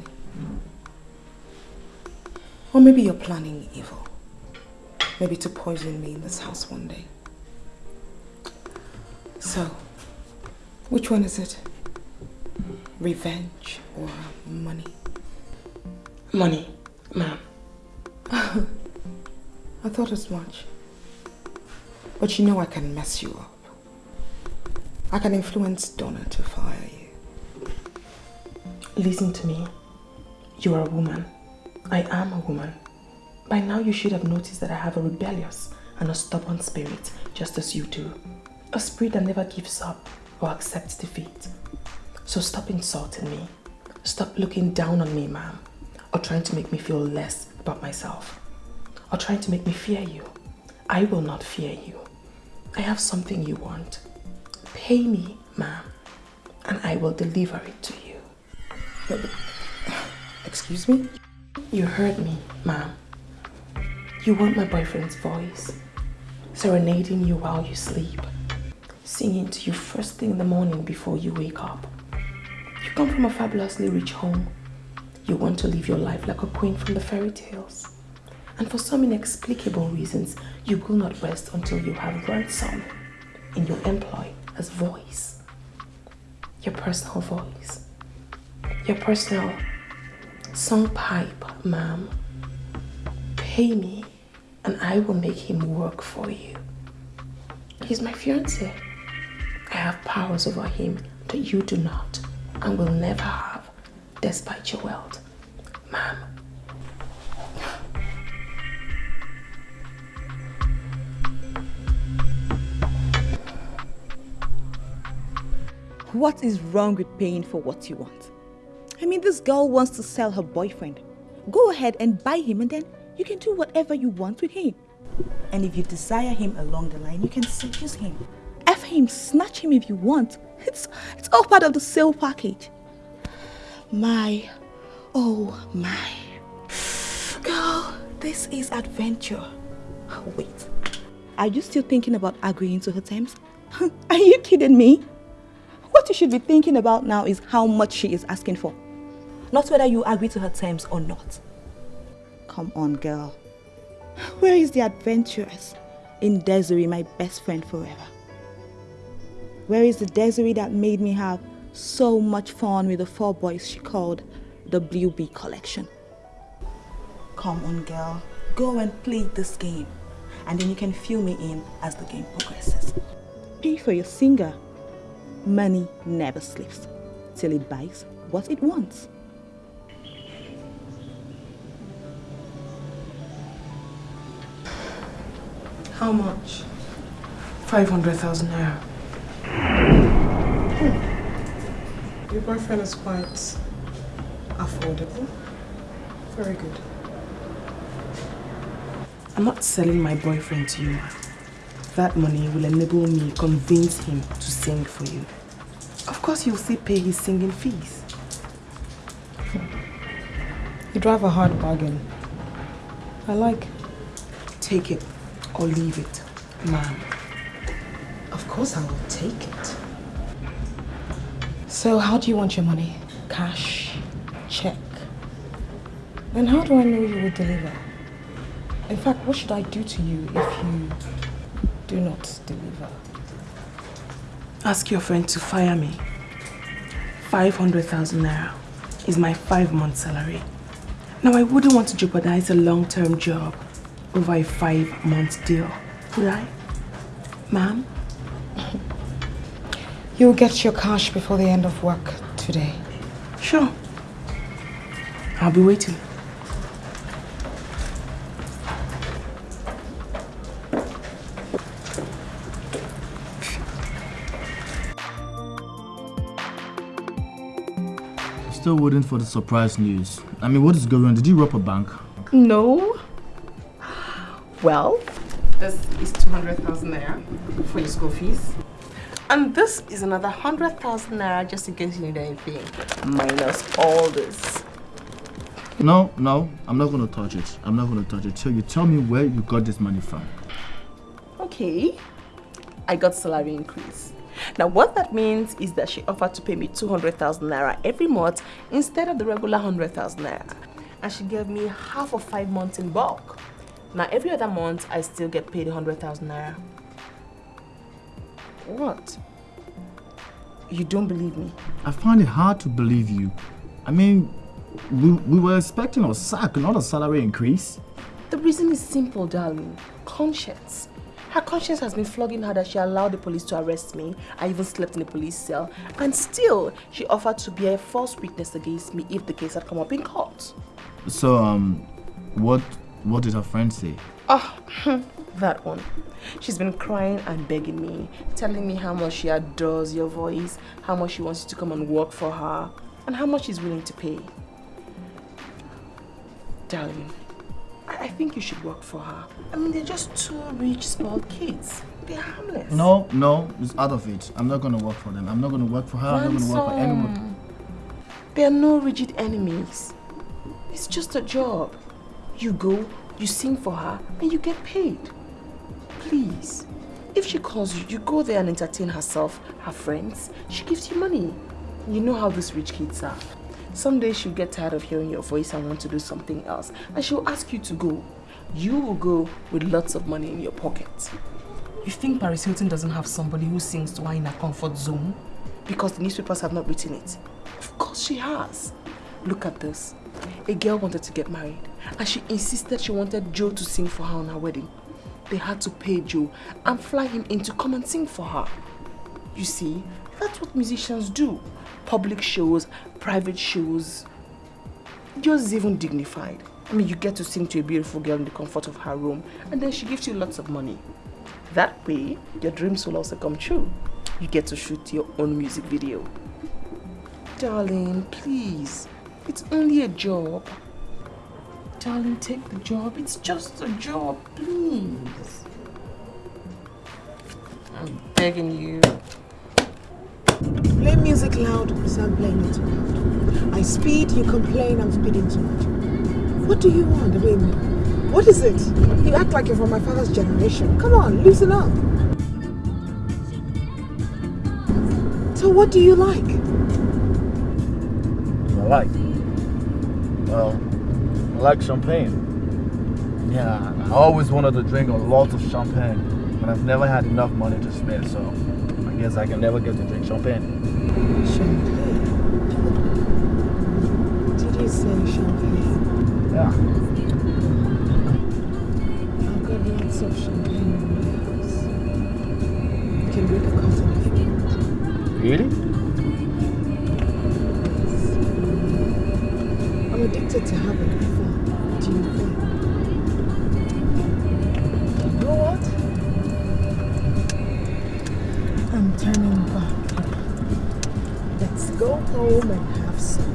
Or maybe you're planning evil. Maybe to poison me in this house one day. So, which one is it? Revenge or money? Money, ma'am. I thought as much. But you know I can mess you up. I can influence Donna to fire you. Listen to me. You are a woman. I am a woman. By now you should have noticed that I have a rebellious and a stubborn spirit, just as you do. A spirit that never gives up or accepts defeat. So stop insulting me. Stop looking down on me, ma'am. Or trying to make me feel less about myself. Or trying to make me fear you. I will not fear you. I have something you want. Pay me, ma'am, and I will deliver it to you. Excuse me? You heard me, ma'am. You want my boyfriend's voice, serenading you while you sleep, singing to you first thing in the morning before you wake up. You come from a fabulously rich home. You want to live your life like a queen from the fairy tales. And for some inexplicable reasons, you will not rest until you have ransom in your employ as voice. Your personal voice. Your personal song pipe, ma'am. Pay me and I will make him work for you. He's my fiance. I have powers over him that you do not and will never have despite your wealth. Ma'am, What is wrong with paying for what you want? I mean, this girl wants to sell her boyfriend. Go ahead and buy him, and then you can do whatever you want with him. And if you desire him along the line, you can seduce him. Him, snatch him if you want. It's, it's all part of the sale package. My, oh my. Girl, this is adventure. Wait, are you still thinking about agreeing to her terms? Are you kidding me? What you should be thinking about now is how much she is asking for. Not whether you agree to her terms or not. Come on, girl. Where is the adventurous in Desiree, my best friend forever? Where is the Desiree that made me have so much fun with the four boys she called the Blue Bee Collection? Come on, girl. Go and play this game. And then you can fill me in as the game progresses. Pay for your singer. Money never sleeps till it buys what it wants. How much? 500,000 naira. Hmm. Your boyfriend is quite affordable. Very good. I'm not selling my boyfriend to you, ma. That money will enable me convince him to sing for you. Of course, you'll still pay his singing fees. You drive a hard bargain. I like. Take it or leave it, ma'am. Of course I will take it. So how do you want your money? Cash? Check? Then how do I know you will deliver? In fact, what should I do to you if you do not deliver? Ask your friend to fire me. 500,000 naira is my five month salary. Now, I wouldn't want to jeopardize a long term job over a five-month deal. Right? Ma'am? You'll get your cash before the end of work today. Sure. I'll be waiting. Still waiting for the surprise news. I mean, what is going on? Did you rob a bank? No. Well, this is 200,000 naira for your school fees. And this is another 100,000 naira just in case you need anything. Minus all this. No, no, I'm not going to touch it. I'm not going to touch it. So you tell me where you got this money from. Okay. I got salary increase. Now what that means is that she offered to pay me 200,000 naira every month instead of the regular 100,000 naira. And she gave me half of five months in bulk. Now every other month I still get paid 100,000 naira. What? You don't believe me? I find it hard to believe you. I mean, we, we were expecting a sack, not a salary increase. The reason is simple, darling. Conscience. Her conscience has been flogging her that she allowed the police to arrest me. I even slept in a police cell. And still, she offered to be a false witness against me if the case had come up in court. So, um, what what did her friend say? Oh, that one. She's been crying and begging me, telling me how much she adores your voice, how much she wants you to come and work for her, and how much she's willing to pay. Darling, I, I think you should work for her. I mean, they're just two rich, small kids. They're harmless. No, no, it's out of it. I'm not going to work for them. I'm not going to work for her. I'm not going to work for anyone. Ransom. There are no rigid enemies. It's just a job. You go, you sing for her, and you get paid. Please. If she calls you, you go there and entertain herself, her friends. She gives you money. You know how these rich kids are. Someday she'll get tired of hearing your voice and want to do something else. And she'll ask you to go. You will go with lots of money in your pocket. You think Paris Hilton doesn't have somebody who sings to her in her comfort zone? Because the newspapers have not written it. Of course she has. Look at this. A girl wanted to get married and she insisted she wanted Joe to sing for her on her wedding. They had to pay Joe and fly him in to come and sing for her. You see, that's what musicians do. Public shows, private shows. Yours even dignified. I mean, you get to sing to a beautiful girl in the comfort of her room and then she gives you lots of money. That way, your dreams will also come true. You get to shoot your own music video. Darling, please. It's only a job. Darling, take the job. It's just a job, please. I'm begging you. Play music loud, so I'm playing it too loud. I speed, you complain, I'm speeding too much. What do you want? I mean, what is it? You act like you're from my father's generation. Come on, loosen up. So what do you like? I like? Well, I like champagne. Yeah, I always wanted to drink a lot of champagne, but I've never had enough money to spend, so I guess I can never get to drink champagne. Champagne? Did you say champagne? Yeah. I've got lots of champagne in my house. You can drink a carton if you want. Really? I'm addicted to having fun. Do you know what? I'm turning back. Let's go home and have some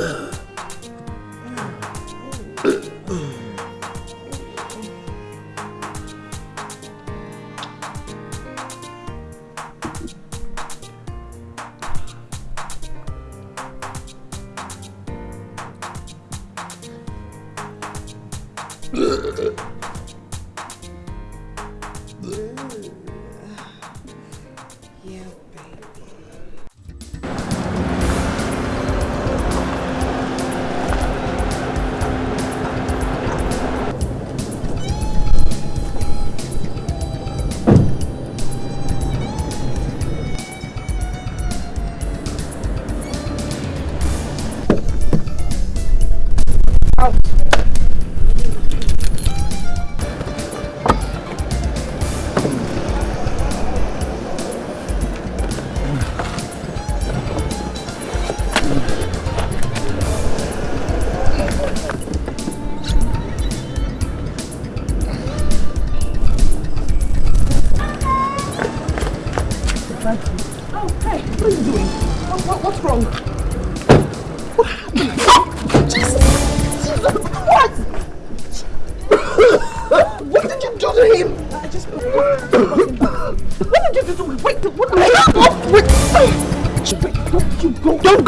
Uh.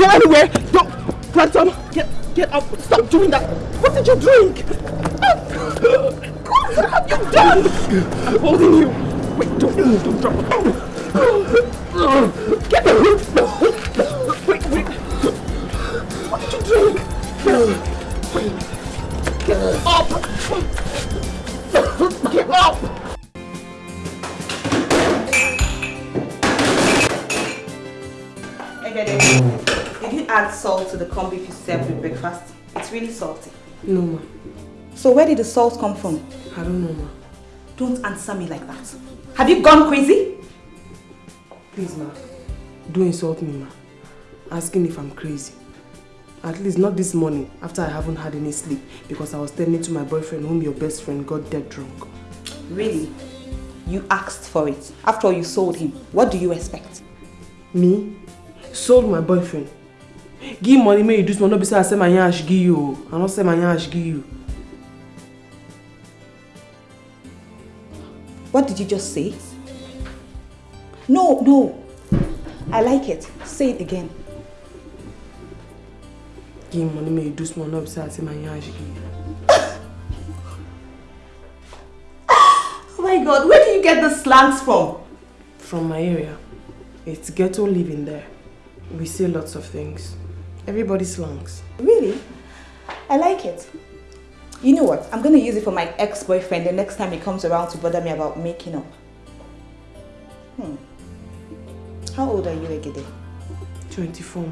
Go, anywhere. Salt come from? I don't know, ma. Don't answer me like that. Have you gone crazy? Please, ma. Don't insult me, ma. Asking if I'm crazy. At least not this morning, after I haven't had any sleep, because I was tending to my boyfriend whom your best friend got dead drunk. Really? You asked for it. After all, you sold him. What do you expect? Me? Sold my boyfriend. Give money, may you do not be say I say my give you. I not say my give you. What did you just say? No, no. I like it. Say it again. Give money, do small, not be say I my yash give you. Oh my god, where do you get the slangs from? From my area. It's ghetto living there. We say lots of things. Everybody slangs. Really? I like it. You know what? I'm going to use it for my ex-boyfriend the next time he comes around to bother me about making up. Hmm. How old are you, Egede? 24, ma.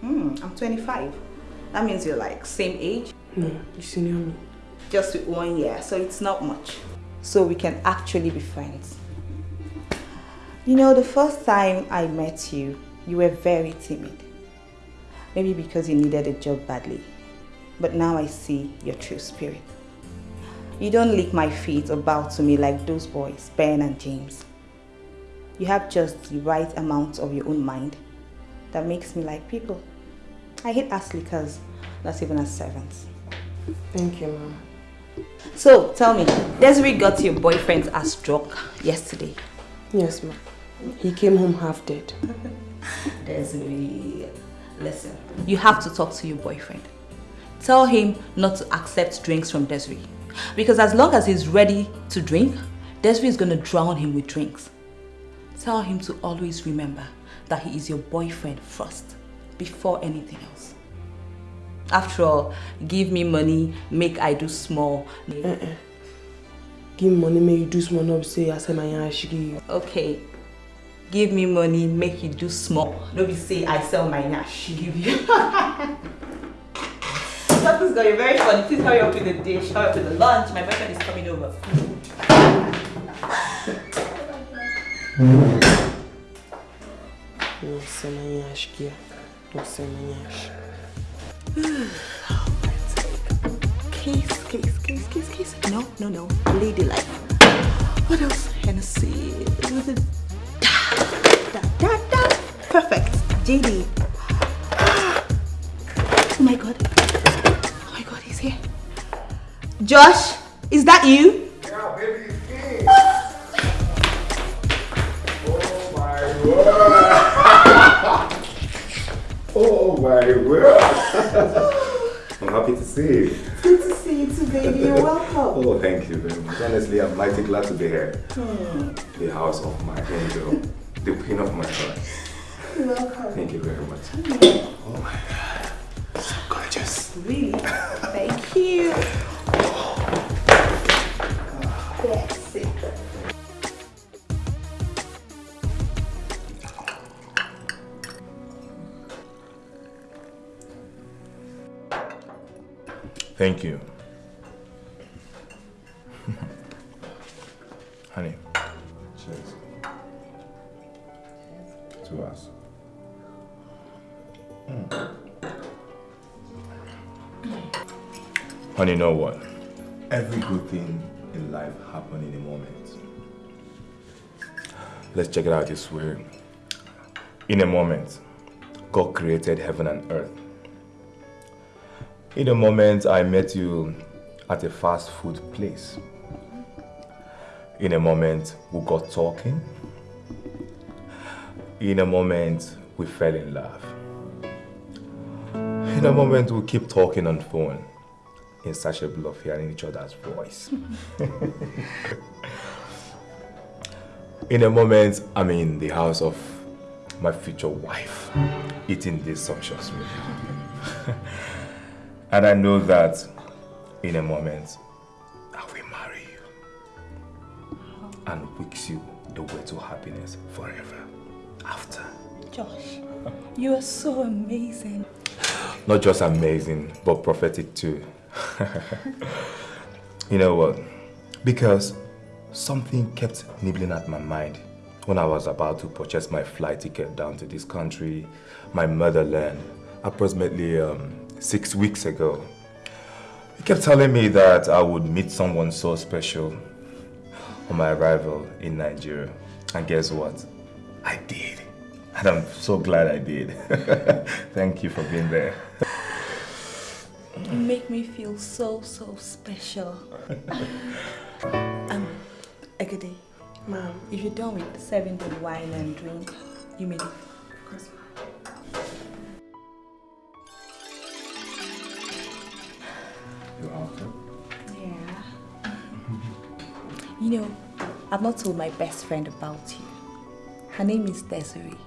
Hmm, I'm 25. That means you're like same age? No, you senior me. Just with one year, so it's not much. So we can actually be friends. You know, the first time I met you, you were very timid. Maybe because you needed a job badly. But now I see your true spirit. You don't lick my feet or bow to me like those boys, Ben and James. You have just the right amount of your own mind that makes me like people. I hate ass lickers, not even as servants. Thank you, Mama. So, tell me, Desiree got your boyfriend's ass drunk yesterday. Yes, ma. He came home half dead. Desiree, listen, you have to talk to your boyfriend. Tell him not to accept drinks from Desiree. Because as long as he's ready to drink, Desiree is going to drown him with drinks. Tell him to always remember that he is your boyfriend first, before anything else. After all, give me money, make I do small. Uh -uh. Give money, make you do small, no say I say my give you. Okay. Give me money, make you do small. No be say I sell my yash, give you. Something's got you very funny. Please hurry up with the dish, hurry up with the lunch. My boyfriend is coming over. No say my yash give. No say my yash. Case, case, case, case, case. No, no, no. Lady life. What else? Hennessy. With da, da, da. Perfect. JD. Oh my god. Josh, is that you? Yeah, baby, it's. Oh my word. oh my word. I'm happy to see you. Good to see you too, baby. You're welcome. Oh, thank you very much. Honestly, I'm mighty glad to be here. Hmm. The house of my angel, the queen of my heart. You're welcome. Thank you very much. Oh my god. So gorgeous. Really? Thank you. Thank you. Honey. Cheers. To us. Mm. Honey, you know what? Every good thing in life happens in a moment. Let's check it out this way. In a moment, God created heaven and earth. In a moment, I met you at a fast food place. In a moment, we got talking. In a moment, we fell in love. In a moment, we keep talking on phone, insatiable of hearing each other's voice. in a moment, I'm in the house of my future wife, eating this sumptuous meal. and I know that in a moment, I will marry you and wix you the way to happiness forever after. Josh, you are so amazing. Not just amazing, but prophetic too. you know what? Because something kept nibbling at my mind when I was about to purchase my flight ticket down to this country, my motherland, approximately um, six weeks ago. He kept telling me that I would meet someone so special on my arrival in Nigeria. And guess what? I did. And I'm so glad I did. Thank you for being there. You make me feel so, so special. um, Agade, Ma'am. if you're done with serving the wine and drink, you may leave. You know, I've not told my best friend about you. Her name is Desiree.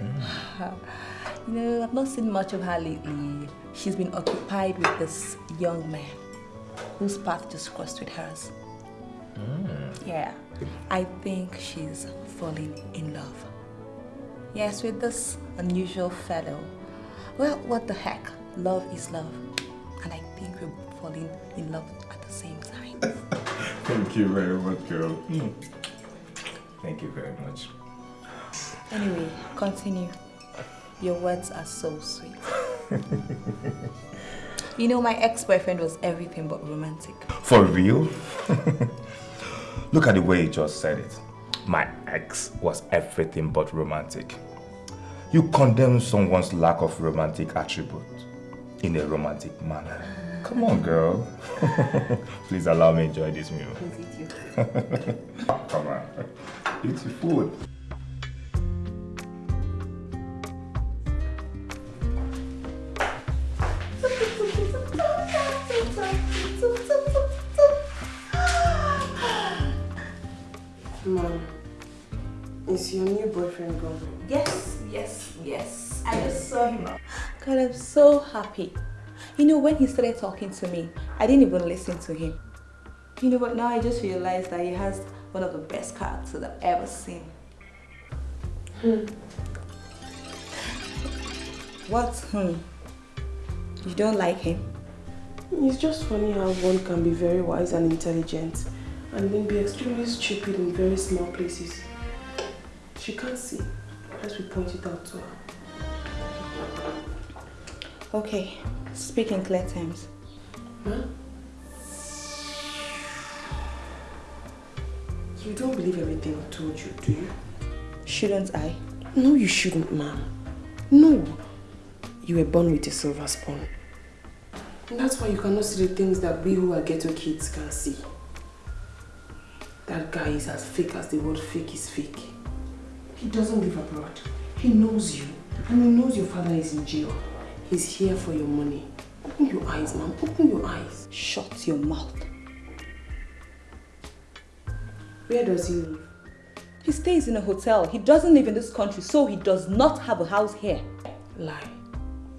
You know, I've not seen much of her lately. She's been occupied with this young man whose path just crossed with hers. Hmm. Yeah, I think she's falling in love. Yes, with this unusual fellow. Well, what the heck? Love is love. And I think we're falling in love at the same time. Thank you very much, girl. Hmm. Thank you very much. Anyway, continue. Your words are so sweet. you know, my ex-boyfriend was everything but romantic. For real? Look at the way you just said it. My ex was everything but romantic. You condemn someone's lack of romantic attribute in a romantic manner. Come on, girl. Please allow me enjoy this meal. Come on. Eat your food. Mom, is your new boyfriend gone? Yes, yes, yes. I just saw him. God, I'm so happy. You know, when he started talking to me, I didn't even listen to him. You know, but now I just realized that he has one of the best characters I've ever seen. Hmm. What? Hmm. You don't like him? It's just funny how one can be very wise and intelligent and then be extremely stupid in very small places. She can't see. As we point it out to her. Okay, speak in clear terms. Huh? You don't believe everything I told you, do you? Shouldn't I? No, you shouldn't, ma'am. No. You were born with a silver spoon. And that's why you cannot see the things that we who are ghetto kids can see. That guy is as fake as the word fake is fake. He doesn't live abroad. He knows you. And he knows your father is in jail. He's here for your money. Open your eyes, ma'am. Open your eyes. Shut your mouth. Where does he live? He stays in a hotel. He doesn't live in this country, so he does not have a house here. Lie.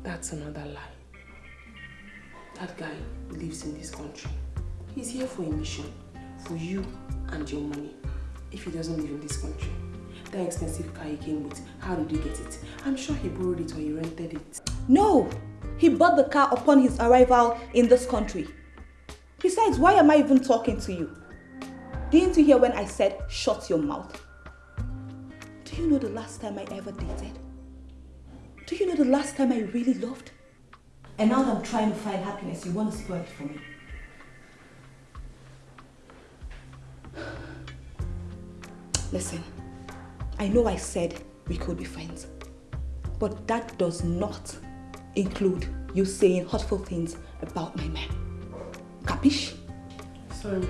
That's another lie. That guy lives in this country. He's here for a mission. For you and your money. If he doesn't live in this country. That expensive car he came with, how did he get it? I'm sure he borrowed it or he rented it. No! He bought the car upon his arrival in this country. Besides, why am I even talking to you? Didn't you hear when I said, shut your mouth? Do you know the last time I ever dated? Do you know the last time I really loved? And now that I'm trying to find happiness, you want to spoil it for me. Listen, I know I said we could be friends, but that does not include you saying hurtful things about my man. Capish? Sorry.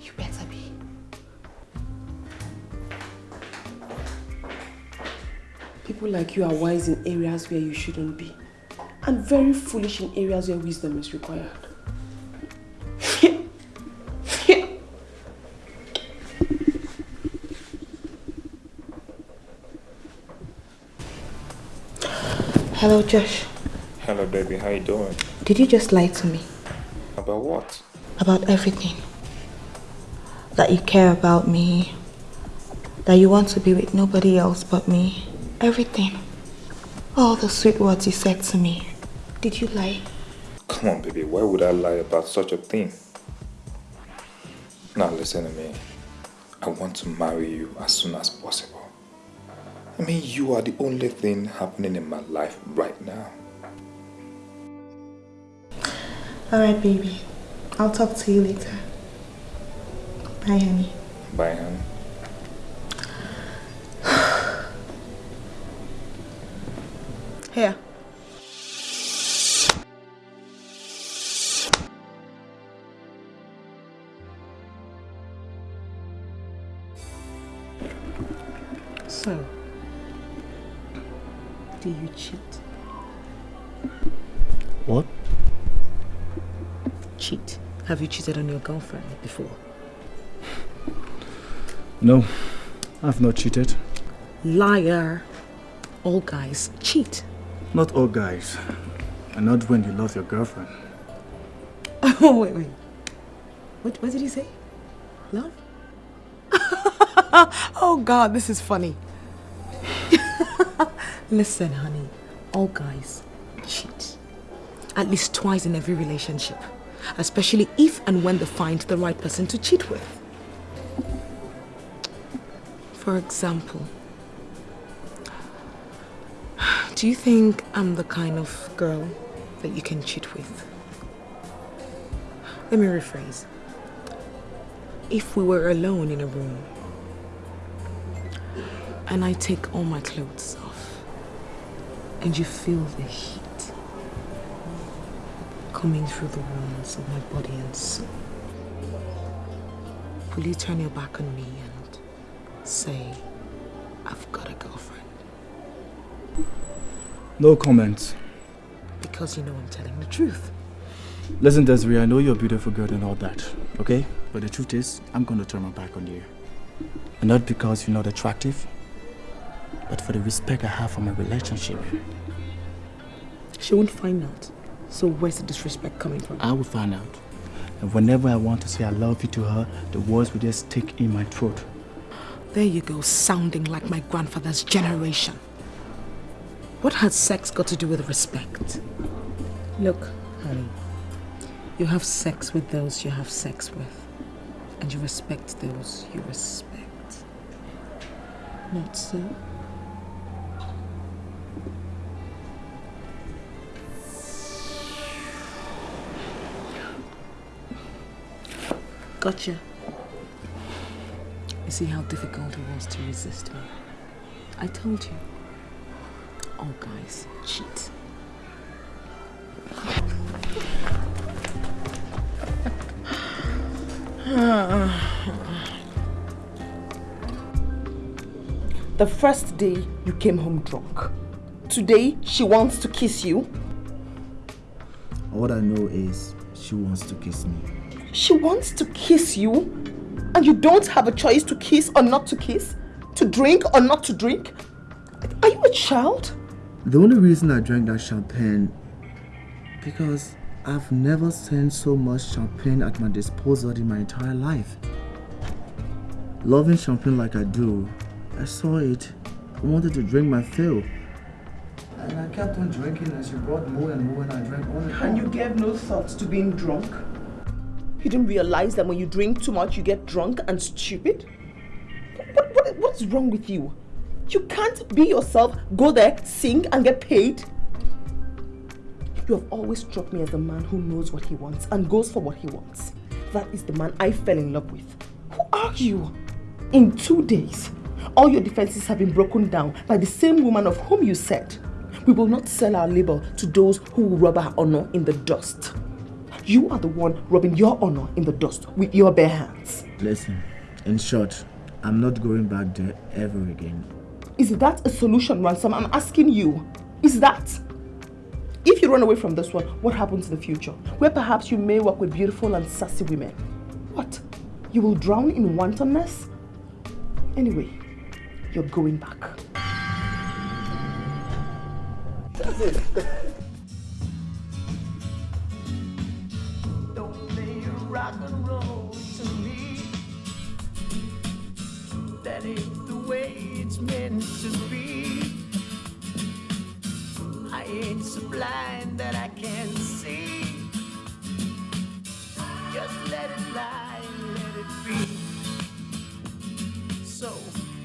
You better be. People like you are wise in areas where you shouldn't be. And very foolish in areas where wisdom is required. Hello, Josh. Hello, baby. How you doing? Did you just lie to me About what? about everything? That you care about me, that you want to be with nobody else but me, everything. All the sweet words you said to me. Did you lie? Come on, baby. Why would I lie about such a thing? Now, listen to me. I want to marry you as soon as possible. I mean, you are the only thing happening in my life right now. Alright, baby. I'll talk to you later. Bye, honey. Bye, honey. Here. Cheated on your girlfriend before? No, I've not cheated. Liar. All guys cheat. Not all guys. And not when you love your girlfriend. Oh, wait, wait. What, what did he say? Love? oh, God, this is funny. Listen, honey. All guys cheat. At least twice in every relationship. Especially if and when they find the right person to cheat with. For example, do you think I'm the kind of girl that you can cheat with? Let me rephrase. If we were alone in a room and I take all my clothes off and you feel the heat coming through the walls of my body and soul, will you turn your back on me and say, I've got a girlfriend? No comments. Because you know I'm telling the truth. Listen, Desiree, I know you're a beautiful girl and all that, okay? But the truth is, I'm going to turn my back on you. And not because you're not attractive, but for the respect I have for my relationship. She won't find out. So where's the disrespect coming from? I will find out. And whenever I want to say I love you to her, the words will just stick in my throat. There you go, sounding like my grandfather's generation. What has sex got to do with respect? Look, honey, you have sex with those you have sex with, and you respect those you respect. Not so? Gotcha. You see how difficult it was to resist me? I told you. All guys cheat. The first day you came home drunk. Today she wants to kiss you. All I know is she wants to kiss me. She wants to kiss you and you don't have a choice to kiss or not to kiss? To drink or not to drink? Are you a child? The only reason I drank that champagne because I've never seen so much champagne at my disposal in my entire life. Loving champagne like I do, I saw it. I wanted to drink my fill. And I kept on drinking and she brought more and more and I drank all the And you gave no thought to being drunk? You didn't realize that when you drink too much, you get drunk and stupid? What, what, what is wrong with you? You can't be yourself, go there, sing, and get paid. You have always struck me as a man who knows what he wants and goes for what he wants. That is the man I fell in love with. Who are you? In two days, all your defenses have been broken down by the same woman of whom you said, we will not sell our labor to those who will rub our honor in the dust. You are the one rubbing your honor in the dust with your bare hands. Listen, in short, I'm not going back there ever again. Is that a solution, Ransom? I'm asking you. Is that? If you run away from this one, what happens in the future? Where perhaps you may work with beautiful and sassy women. What? You will drown in wantonness? Anyway, you're going back. That's it. Meant to be. I ain't so blind that I can't see. Just let it lie, let it be. So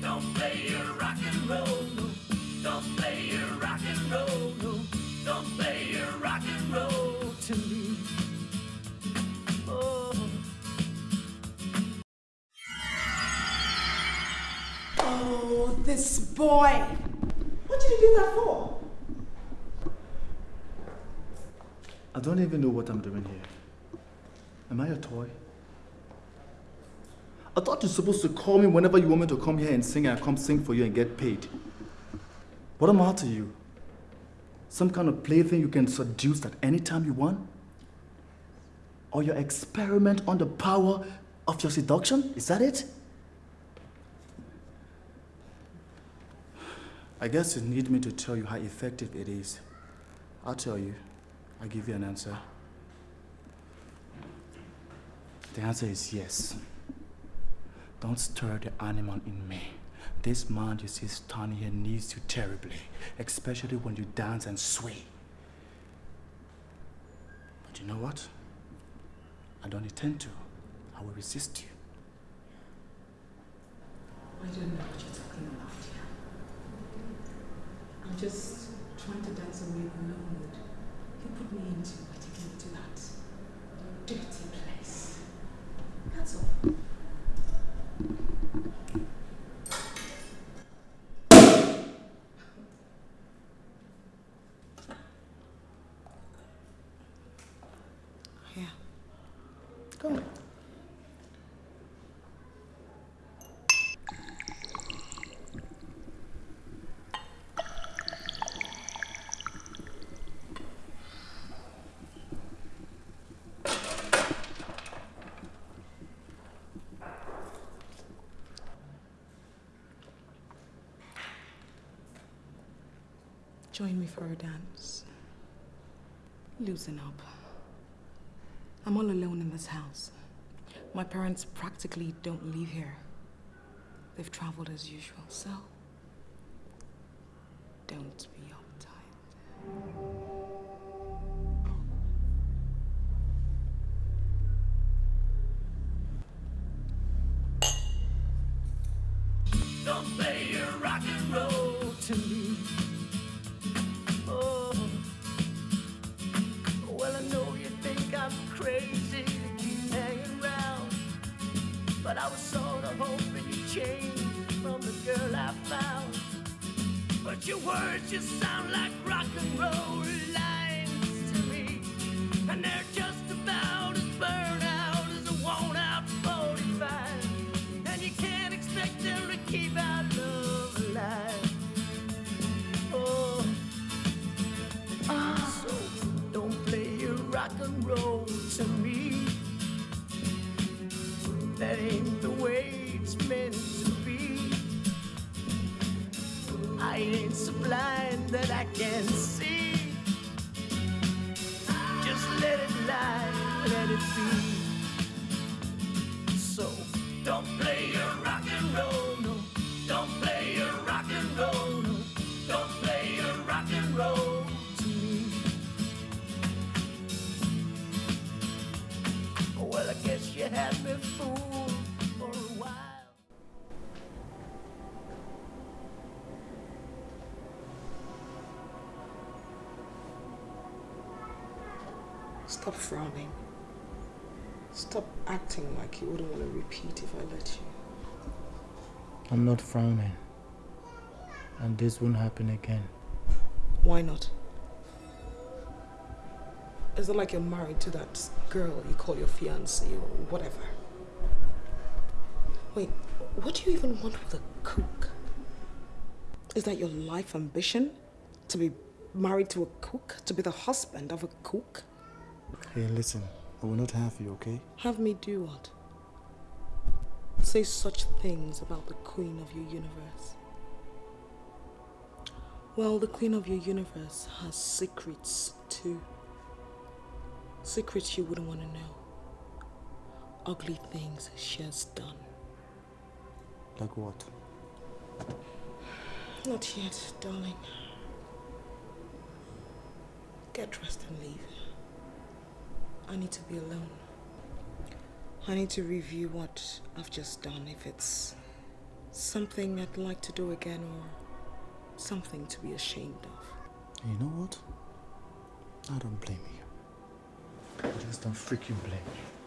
don't play your rock and roll. No. Don't play your rock and roll. No. Don't play your rock and roll Oh, this boy. What did you do that for? I don't even know what I'm doing here. Am I a toy? I thought you're supposed to call me whenever you want me to come here and sing and I come sing for you and get paid. What am I to you? Some kind of plaything you can seduce at any time you want? Or your experiment on the power of your seduction? Is that it? I guess you need me to tell you how effective it is. I'll tell you. I'll give you an answer. The answer is yes. Don't stir the animal in me. This man you see standing here needs you terribly, especially when you dance and sway. But you know what? I don't intend to. I will resist you. I don't know what you're talking about. I'm just trying to dance away the mood you put me into taking to that dirty place. That's all. Join me for a dance. Loosen up. I'm all alone in this house. My parents practically don't live here. They've traveled as usual, so don't be frowning. Stop acting like you wouldn't want to repeat if I let you. I'm not frowning. And this won't happen again. Why not? Is it like you're married to that girl you call your fiancée or whatever? Wait, what do you even want with a cook? Is that your life ambition? To be married to a cook? To be the husband of a cook? Hey, listen. I will not have you, okay? Have me do what? Say such things about the queen of your universe. Well, the queen of your universe has secrets too. Secrets you wouldn't want to know. Ugly things she has done. Like what? Not yet, darling. Get dressed and leave. I need to be alone. I need to review what I've just done, if it's something I'd like to do again or something to be ashamed of. You know what? I don't blame you. I just don't freaking blame you.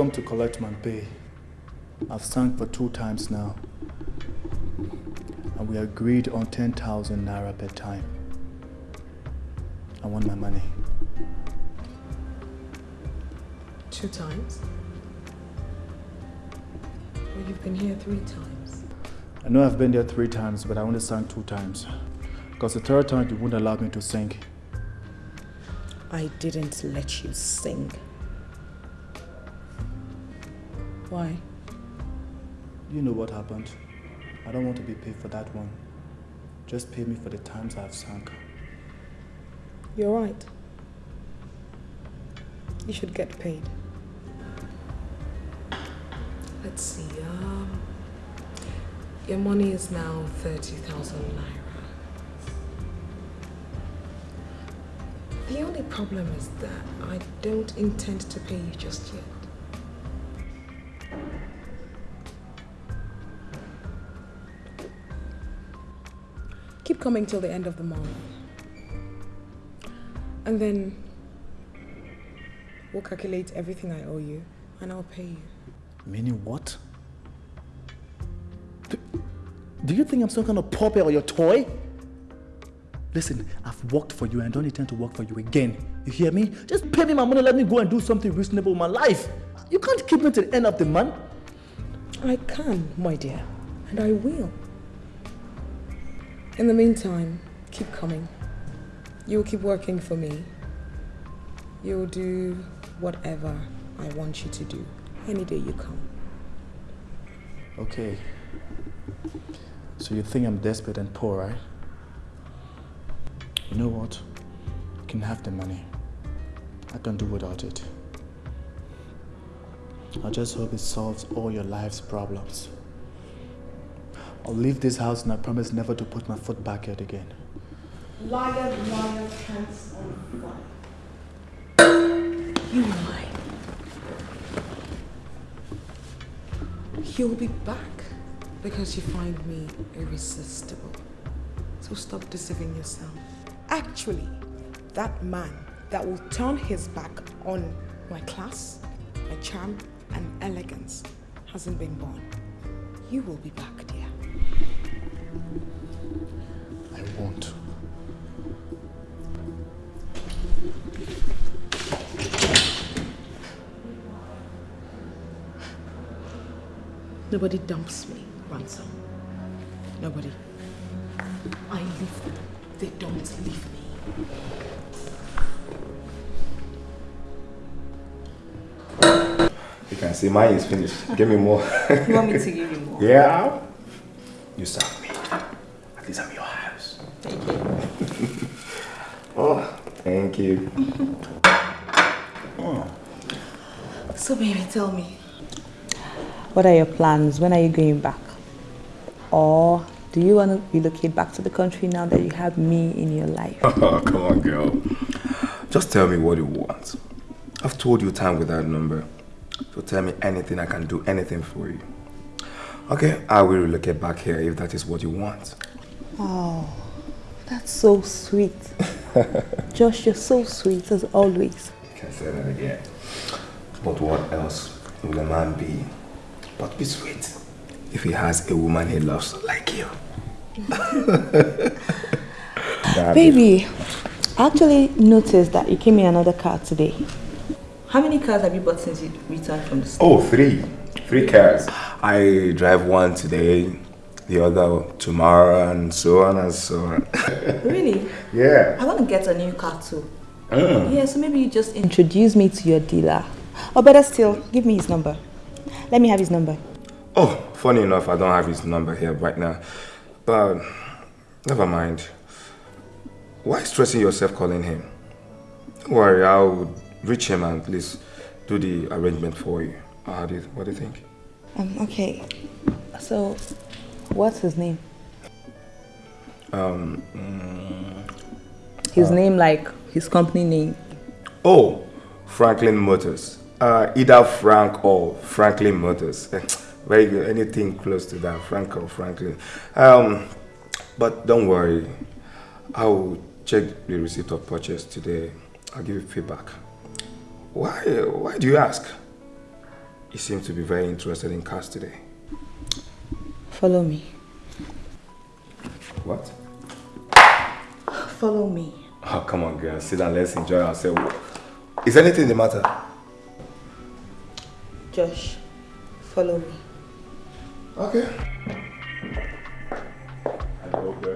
Come to collect my pay. I've sung for two times now. And we agreed on 10,000 naira per time. I want my money. Two times? Well, you've been here three times. I know I've been there three times, but I only sang two times. Because the third time you wouldn't allow me to sing. I didn't let you sing. Why? You know what happened. I don't want to be paid for that one. Just pay me for the times I've sung. You're right. You should get paid. Let's see, um, your money is now 30,000 naira. The only problem is that I don't intend to pay you just yet. Coming till the end of the month. And then we'll calculate everything I owe you and I'll pay you. Meaning what? Do, do you think I'm some kind of puppet or your toy? Listen, I've worked for you and I don't intend to work for you again. You hear me? Just pay me my money, let me go and do something reasonable with my life. You can't keep me to the end of the month. I can, my dear, and I will. In the meantime, keep coming. You'll keep working for me. You'll do whatever I want you to do any day you come. Okay. So you think I'm desperate and poor, right? You know what? You can have the money. I can do without it. I just hope it solves all your life's problems. I'll leave this house and I promise never to put my foot back here again. Liar, liar, pants on fire. You lie. You'll be back because you find me irresistible. So stop deceiving yourself. Actually, that man that will turn his back on my class, my charm, and elegance hasn't been born. You will be back, dear. I won't. Nobody dumps me, ransom. Nobody. I leave them. They don't leave me. You can see mine is finished. Give me more. You want me to give you more? Yeah. You serve me. At least I'm your house. Thank you. oh, thank you. Oh. So, baby, tell me. What are your plans? When are you going back? Or do you want to relocate back to the country now that you have me in your life? Oh, come on, girl. Just tell me what you want. I've told you time without number. So tell me anything, I can do anything for you. Okay, I will relocate back here if that is what you want. Oh, that's so sweet. Josh, you're so sweet as always. You can say that again. But what else will a man be but be sweet if he has a woman he loves like you? Baby, I actually noticed that you came in another car today. How many cars have you bought since you returned from the store? Oh, three. Three cars. I drive one today, the other tomorrow, and so on and so on. Really? yeah. I want to get a new car too. Mm. Yeah, so maybe you just introduce me to your dealer. Or better still, give me his number. Let me have his number. Oh, funny enough, I don't have his number here right now. But never mind. Why stressing yourself calling him? Don't worry, I'll reach him and at least do the arrangement for you. How do you, what do you think? Um, okay. So, what's his name? Um, mm, His name, like his company name. oh, Franklin Motors. Uh, either Frank or Franklin Motors. Eh, Very good. Anything close to that, Frank or Franklin. Um, but don't worry. I'll check the receipt of purchase today. I'll give you feedback. Why? Why do you ask? You seem to be very interested in cars today. Follow me. What? Follow me. Oh, come on, girl. Sit down. Let's enjoy ourselves. Is anything the matter? Josh, follow me. Okay.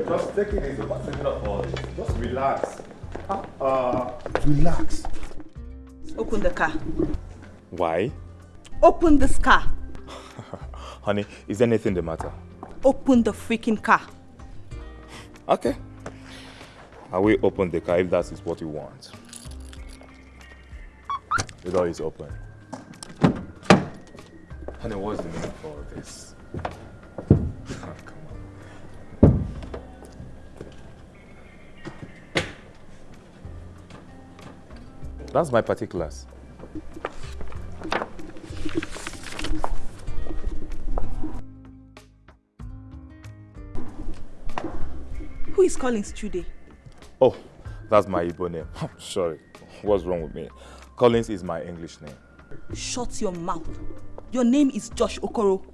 Just take it easy. What's the meaning all this? Just relax. Uh, relax. Open the car. Why? Open this car. Honey, is anything the matter? Open the freaking car. Okay. I will open the car if that is what you want. The door is open. Honey, what's the meaning of all this? Ah, come on. That's my particulars. Who is calling Chude? Oh, that's my Igbo name. Oh, sorry. What's wrong with me? Collins is my English name. Shut your mouth. Your name is Josh Okoro.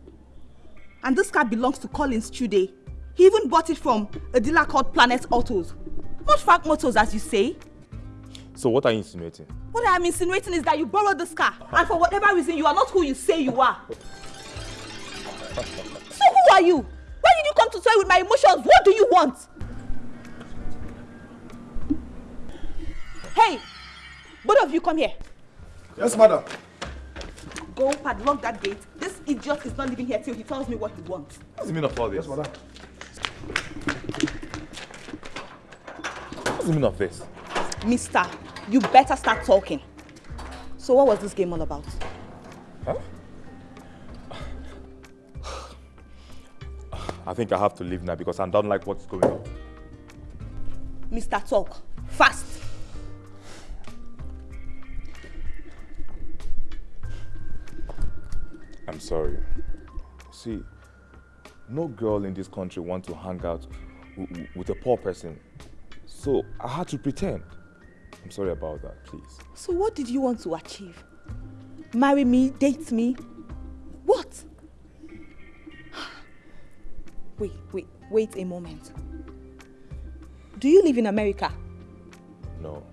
And this car belongs to Collins Chude. He even bought it from a dealer called Planet Autos. Not Frank Motors, as you say. So what are you insinuating? What I am insinuating is that you borrowed this car, and for whatever reason, you are not who you say you are. So who are you? Why did you come to toy with my emotions? What do you want? Both of you come here. Yes, madam. Go padlock that gate. This idiot is not living here till he tells me what he wants. What's the meaning of all this? Yes, madam. What's the meaning of this? Mister, you better start talking. So what was this game all about? Huh? I think I have to leave now because I don't like what's going on. Mister, talk. Fast. Sorry. See, no girl in this country wants to hang out with a poor person. So I had to pretend. I'm sorry about that, please. So what did you want to achieve? Marry me, date me? What? Wait, wait, wait a moment. Do you live in America? No,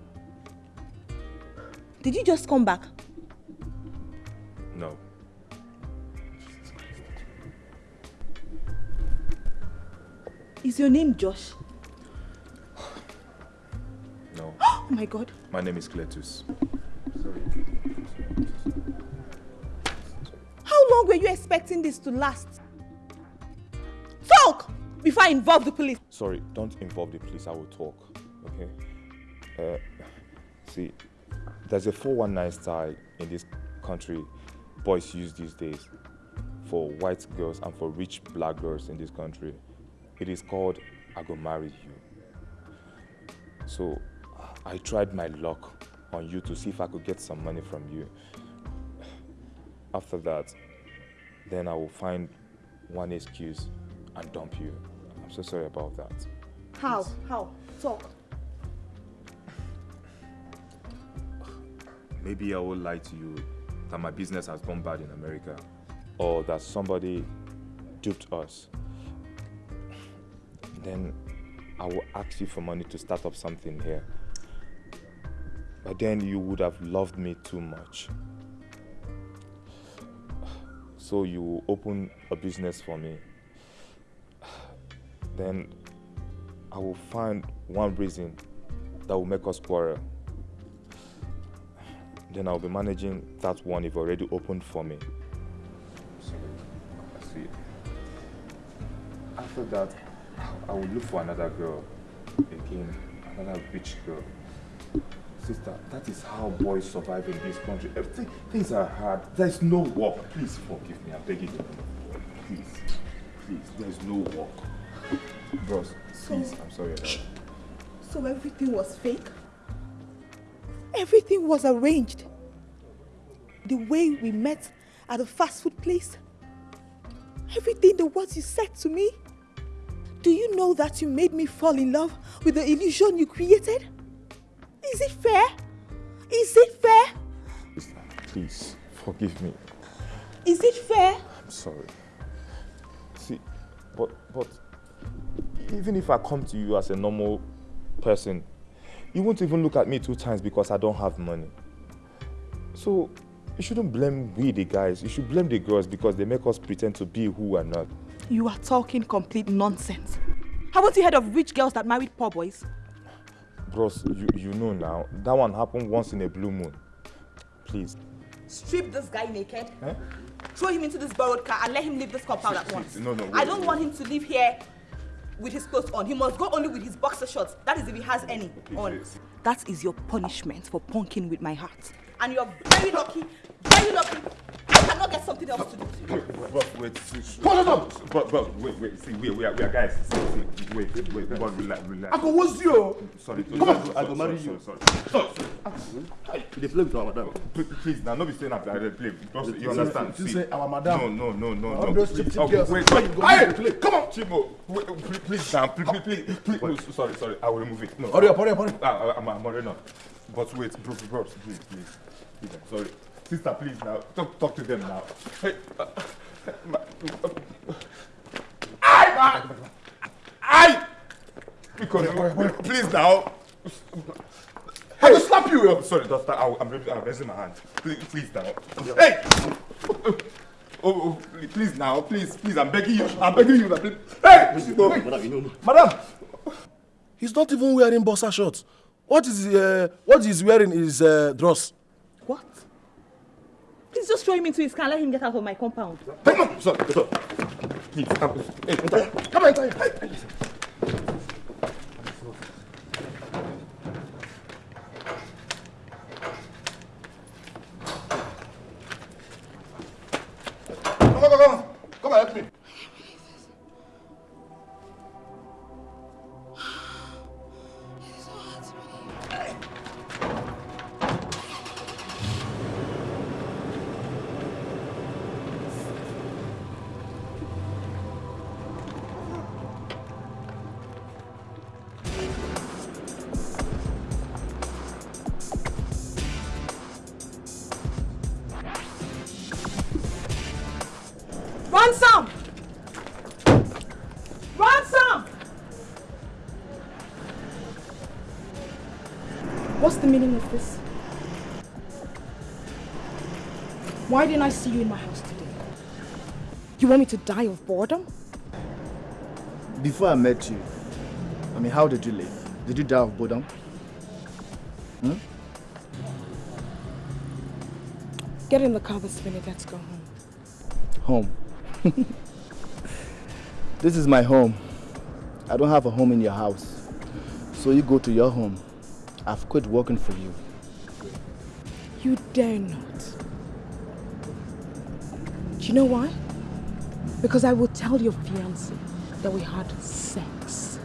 Did you just come back? Is your name Josh? No. Oh my god. My name is Cletus. Sorry. How long were you expecting this to last? Talk! Before I involve the police. Sorry, don't involve the police. I will talk. Okay? Uh, see, there's a 419 style in this country boys use these days for white girls and for rich black girls in this country. It is called I go marry you. So I tried my luck on you to see if I could get some money from you. After that, then I will find one excuse and dump you. I'm so sorry about that. How? How? Talk. Maybe I will lie to you that my business has gone bad in America or that somebody duped us. Then I will ask you for money to start up something here. But then you would have loved me too much. So you open a business for me. Then I will find one reason that will make us quarrel. Then I'll be managing that one you've already opened for me. I see. After that, I will look for another girl. Again, another rich girl. Sister, that is how boys survive in this country. Everything, things are hard. There's no work. Please forgive me. I'm begging you. Please. Please. There's no work. Bros, please. I'm sorry about. So everything was fake? Everything was arranged. The way we met at the fast food place. Everything the words you said to me. Do you know that you made me fall in love with the illusion you created? Is it fair? Is it fair? Please. Forgive me. Is it fair? I'm sorry. See, but but even if I come to you as a normal person, you won't even look at me two times because I don't have money. So you shouldn't blame we the guys. You should blame the girls because they make us pretend to be who we're not. You are talking complete nonsense. Haven't you heard of rich girls that married poor boys? Bros, you, you know now. That one happened once in a blue moon. Please. Strip this guy naked, Eh? throw him into this borrowed car, and let him leave this compound at once. No, no, I don't wait. want him to live here with his clothes on. He must go only with his boxer shorts. That is if he has any on. That is your punishment for punking with my heart. And you're very lucky, very lucky. Cannot get something else to do. Bro, wait, Hold on, up. Bro, bro, wait, wait, see, we, we, are, we are guys. See, see, wait, wait, wait, bro, relax, relax. I go what's you? Sorry, Come on. I go marry you. Sorry, sorry. They play with our madam. Please, now, no be saying that I play. Because You understand? you say our madam. No, no, no, no, no. those Please, cheap, cheap girls. Wait, wait, go play? come on. Wait, please, please, now, please, please, please, sorry, sorry, I will remove it. No, Hurry up, hurry up, hurry up. I, I'm, I'm already not. But wait, bro, bro, please, please. sorry. Sister, please now. Talk, talk to them now. Hey, uh, my, uh, I, I, because, please now. I will slap you. I'm sorry, Doctor. I, I'm, raising- I'm raising my hand. Please, please now. Hey! Oh, oh, please now, please, please. I'm begging you. I'm begging you. Please. Hey! Madam, Madam, he's not even wearing boxer shorts. What is uh, what he's wearing is uh, dross. Please just throw him into his car let him get out of my compound. Come on, sorry, sorry. Please, I'm, hey, Come on, come on. I see you in my house today? You want me to die of boredom? Before I met you, I mean, how did you live? Did you die of boredom? Hmm? Get in the car this minute, let's go Home. home. this is my home. I don't have a home in your house. So you go to your home. I've quit working for you. You dare not. You know why? Because I will tell your fiancé that we had sex.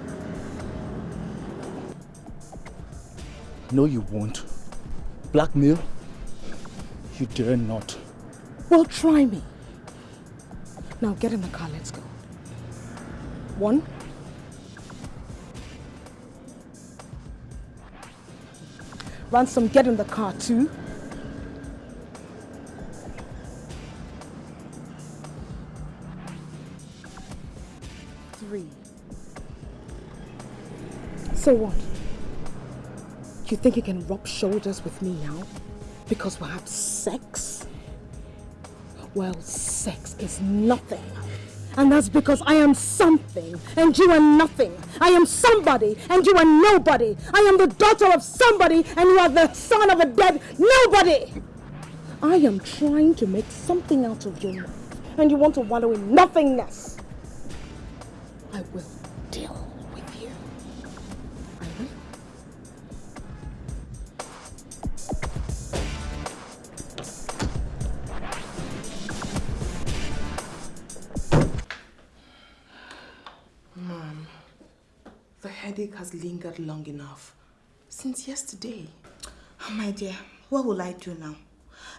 No, you won't. Blackmail? You dare not. Well, try me. Now get in the car, let's go. One. Ransom, get in the car, two. So what? You think you can rub shoulders with me now? Because we have sex? Well, sex is nothing. And that's because I am something and you are nothing. I am somebody and you are nobody. I am the daughter of somebody and you are the son of a dead nobody. I am trying to make something out of you and you want to wallow in nothingness. Lingered long enough. Since yesterday. Oh, my dear, what will I do now?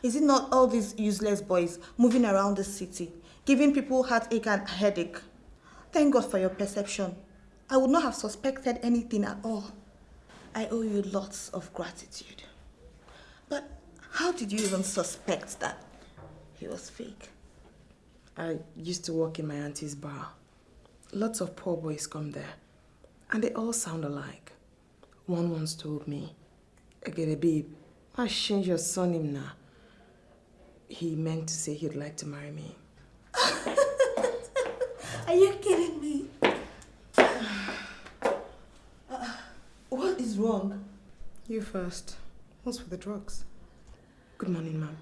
Is it not all these useless boys moving around the city, giving people heartache and headache? Thank God for your perception. I would not have suspected anything at all. I owe you lots of gratitude. But how did you even suspect that he was fake? I used to work in my auntie's bar. Lots of poor boys come there, and they all sound alike. One once told me, Egede babe, I change your surname now. He meant to say he'd like to marry me. Are you kidding me? Uh, what is wrong? You first. What's with the drugs? Good morning, ma'am.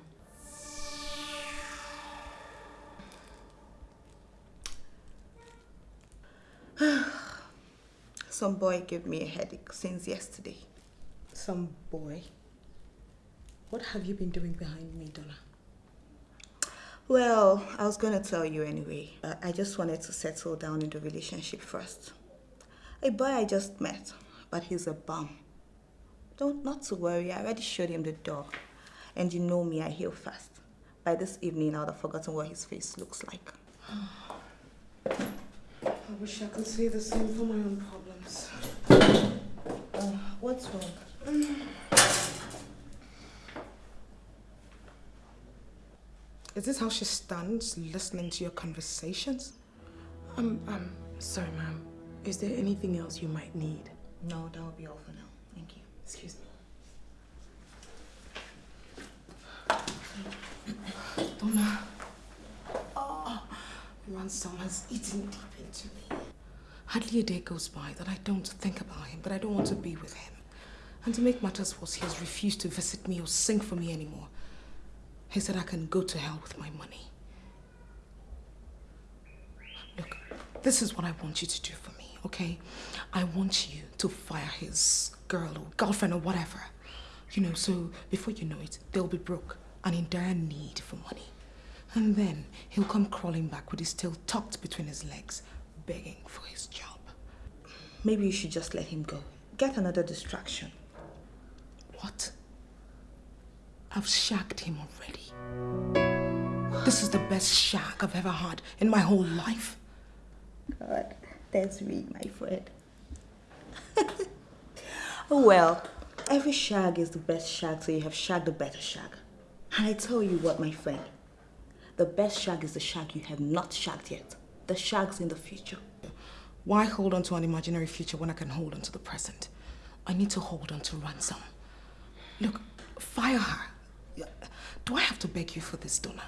Some boy gave me a headache since yesterday. Some boy? What have you been doing behind me, Donna? Well, I was going to tell you anyway. I just wanted to settle down in the relationship first. A boy I just met, but he's a bum. Don't not to worry. I already showed him the door, and you know me, I heal fast. By this evening, I would have forgotten what his face looks like. I wish I could say the same for my own problems. Uh, what's wrong? Is this how she stands listening to your conversations? Um, um, sorry, ma'am. Is there anything else you might need? No, that will be all for now. Thank you. Excuse me. Donna. Ransom has eaten deep into me. Hardly a day goes by that I don't think about him, but I don't want to be with him. And to make matters worse, he has refused to visit me or sing for me anymore. He said I can go to hell with my money. Look, this is what I want you to do for me, okay? I want you to fire his girl or girlfriend or whatever. You know, so before you know it, they'll be broke and in dire need for money. And then he'll come crawling back with his tail tucked between his legs, begging for his job. Maybe you should just let him go. Get another distraction. What? I've shagged him already. This is the best shag I've ever had in my whole life. God, that's me, my friend. oh well, every shag is the best shag, so you have shagged the better shag. And I tell you what, my friend, the best shag is the shag you have not shagged yet. The shags in the future. Why hold on to an imaginary future when I can hold on to the present? I need to hold on to ransom. Look, fire her. Do I have to beg you for this, Donna?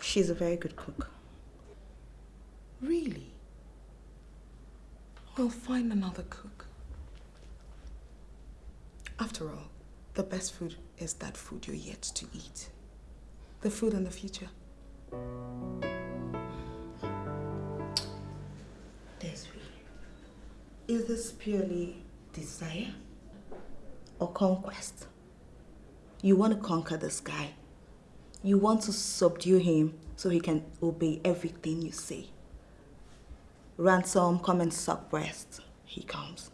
She's a very good cook. Really? Well, find another cook. After all, the best food is that food you're yet to eat. The food in the future. Desiree, is this purely desire or conquest? You want to conquer this guy. You want to subdue him so he can obey everything you say. Ransom, come and suck breast. He comes.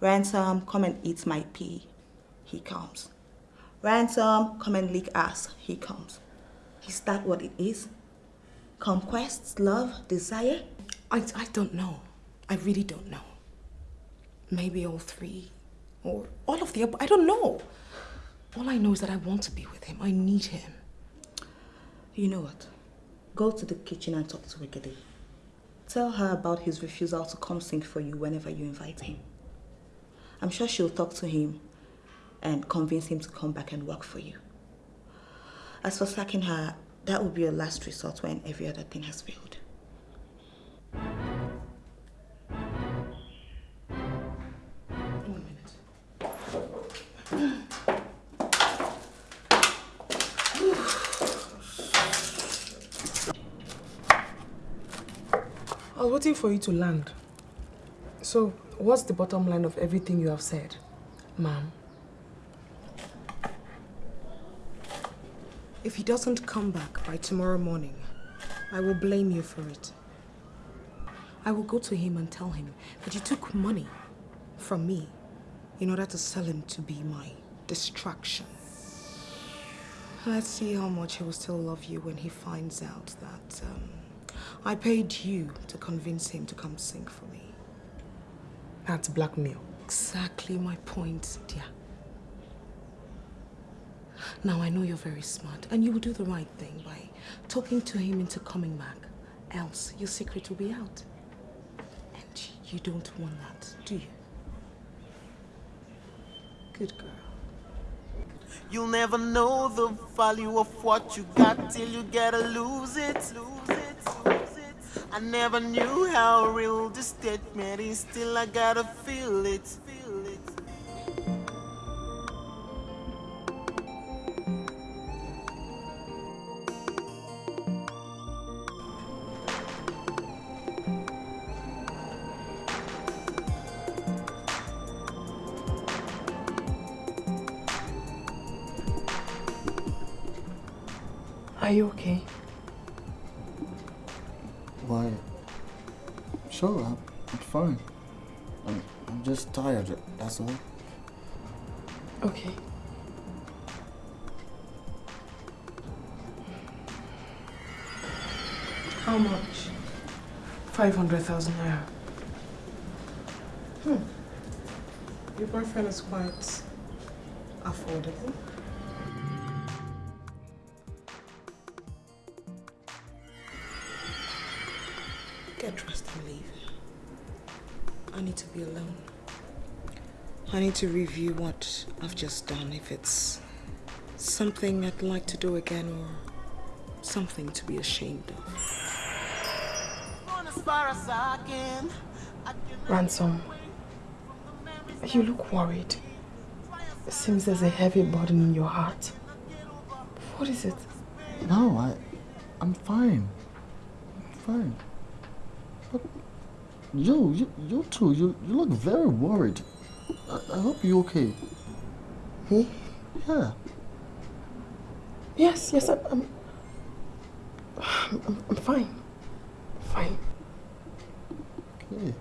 Ransom, come and eat my pee. He comes. Ransom, come and lick ass. He comes. Is that what it is? Conquest, love, desire? I, I don't know. I really don't know. Maybe all three. Or all of the above. I don't know. All I know is that I want to be with him. I need him. You know what? Go to the kitchen and talk to Wickedy. Tell her about his refusal to come sing for you whenever you invite him. I'm sure she'll talk to him and convince him to come back and work for you. As for sacking her, that will be your last resort when every other thing has failed. One minute. I was waiting for you to land. So, what's the bottom line of everything you have said, ma'am? If he doesn't come back by tomorrow morning, I will blame you for it. I will go to him and tell him that you took money from me in order to sell him to be my distraction. Let's see how much he will still love you when he finds out that um, I paid you to convince him to come sing for me. That's blackmail. Exactly my point, dear. Now I know you're very smart and you will do the right thing by talking to him into coming back. Else your secret will be out. And you don't want that, do you? Good girl. You'll never know the value of what you got till you gotta lose it. Lose it, lose it. I never knew how real this statement is, till I gotta feel it. Are you okay? Why? Sure, I'm, I'm fine. I'm, I'm just tired, that's all. Okay. How much? 500,000 naira. Hmm. Your boyfriend is quite affordable. Need to review what I've just done, if it's something I'd like to do again or something to be ashamed of. Run as far as I can. I can Ransom, you look worried. It seems there's a heavy burden in your heart. What is it? No, I, I'm fine. I'm fine. But you, you, you too, you, you look very worried. I, I hope you're okay. Me? Yeah. Yes, yes, I'm, I'm, I'm, I'm fine. Fine. Okay.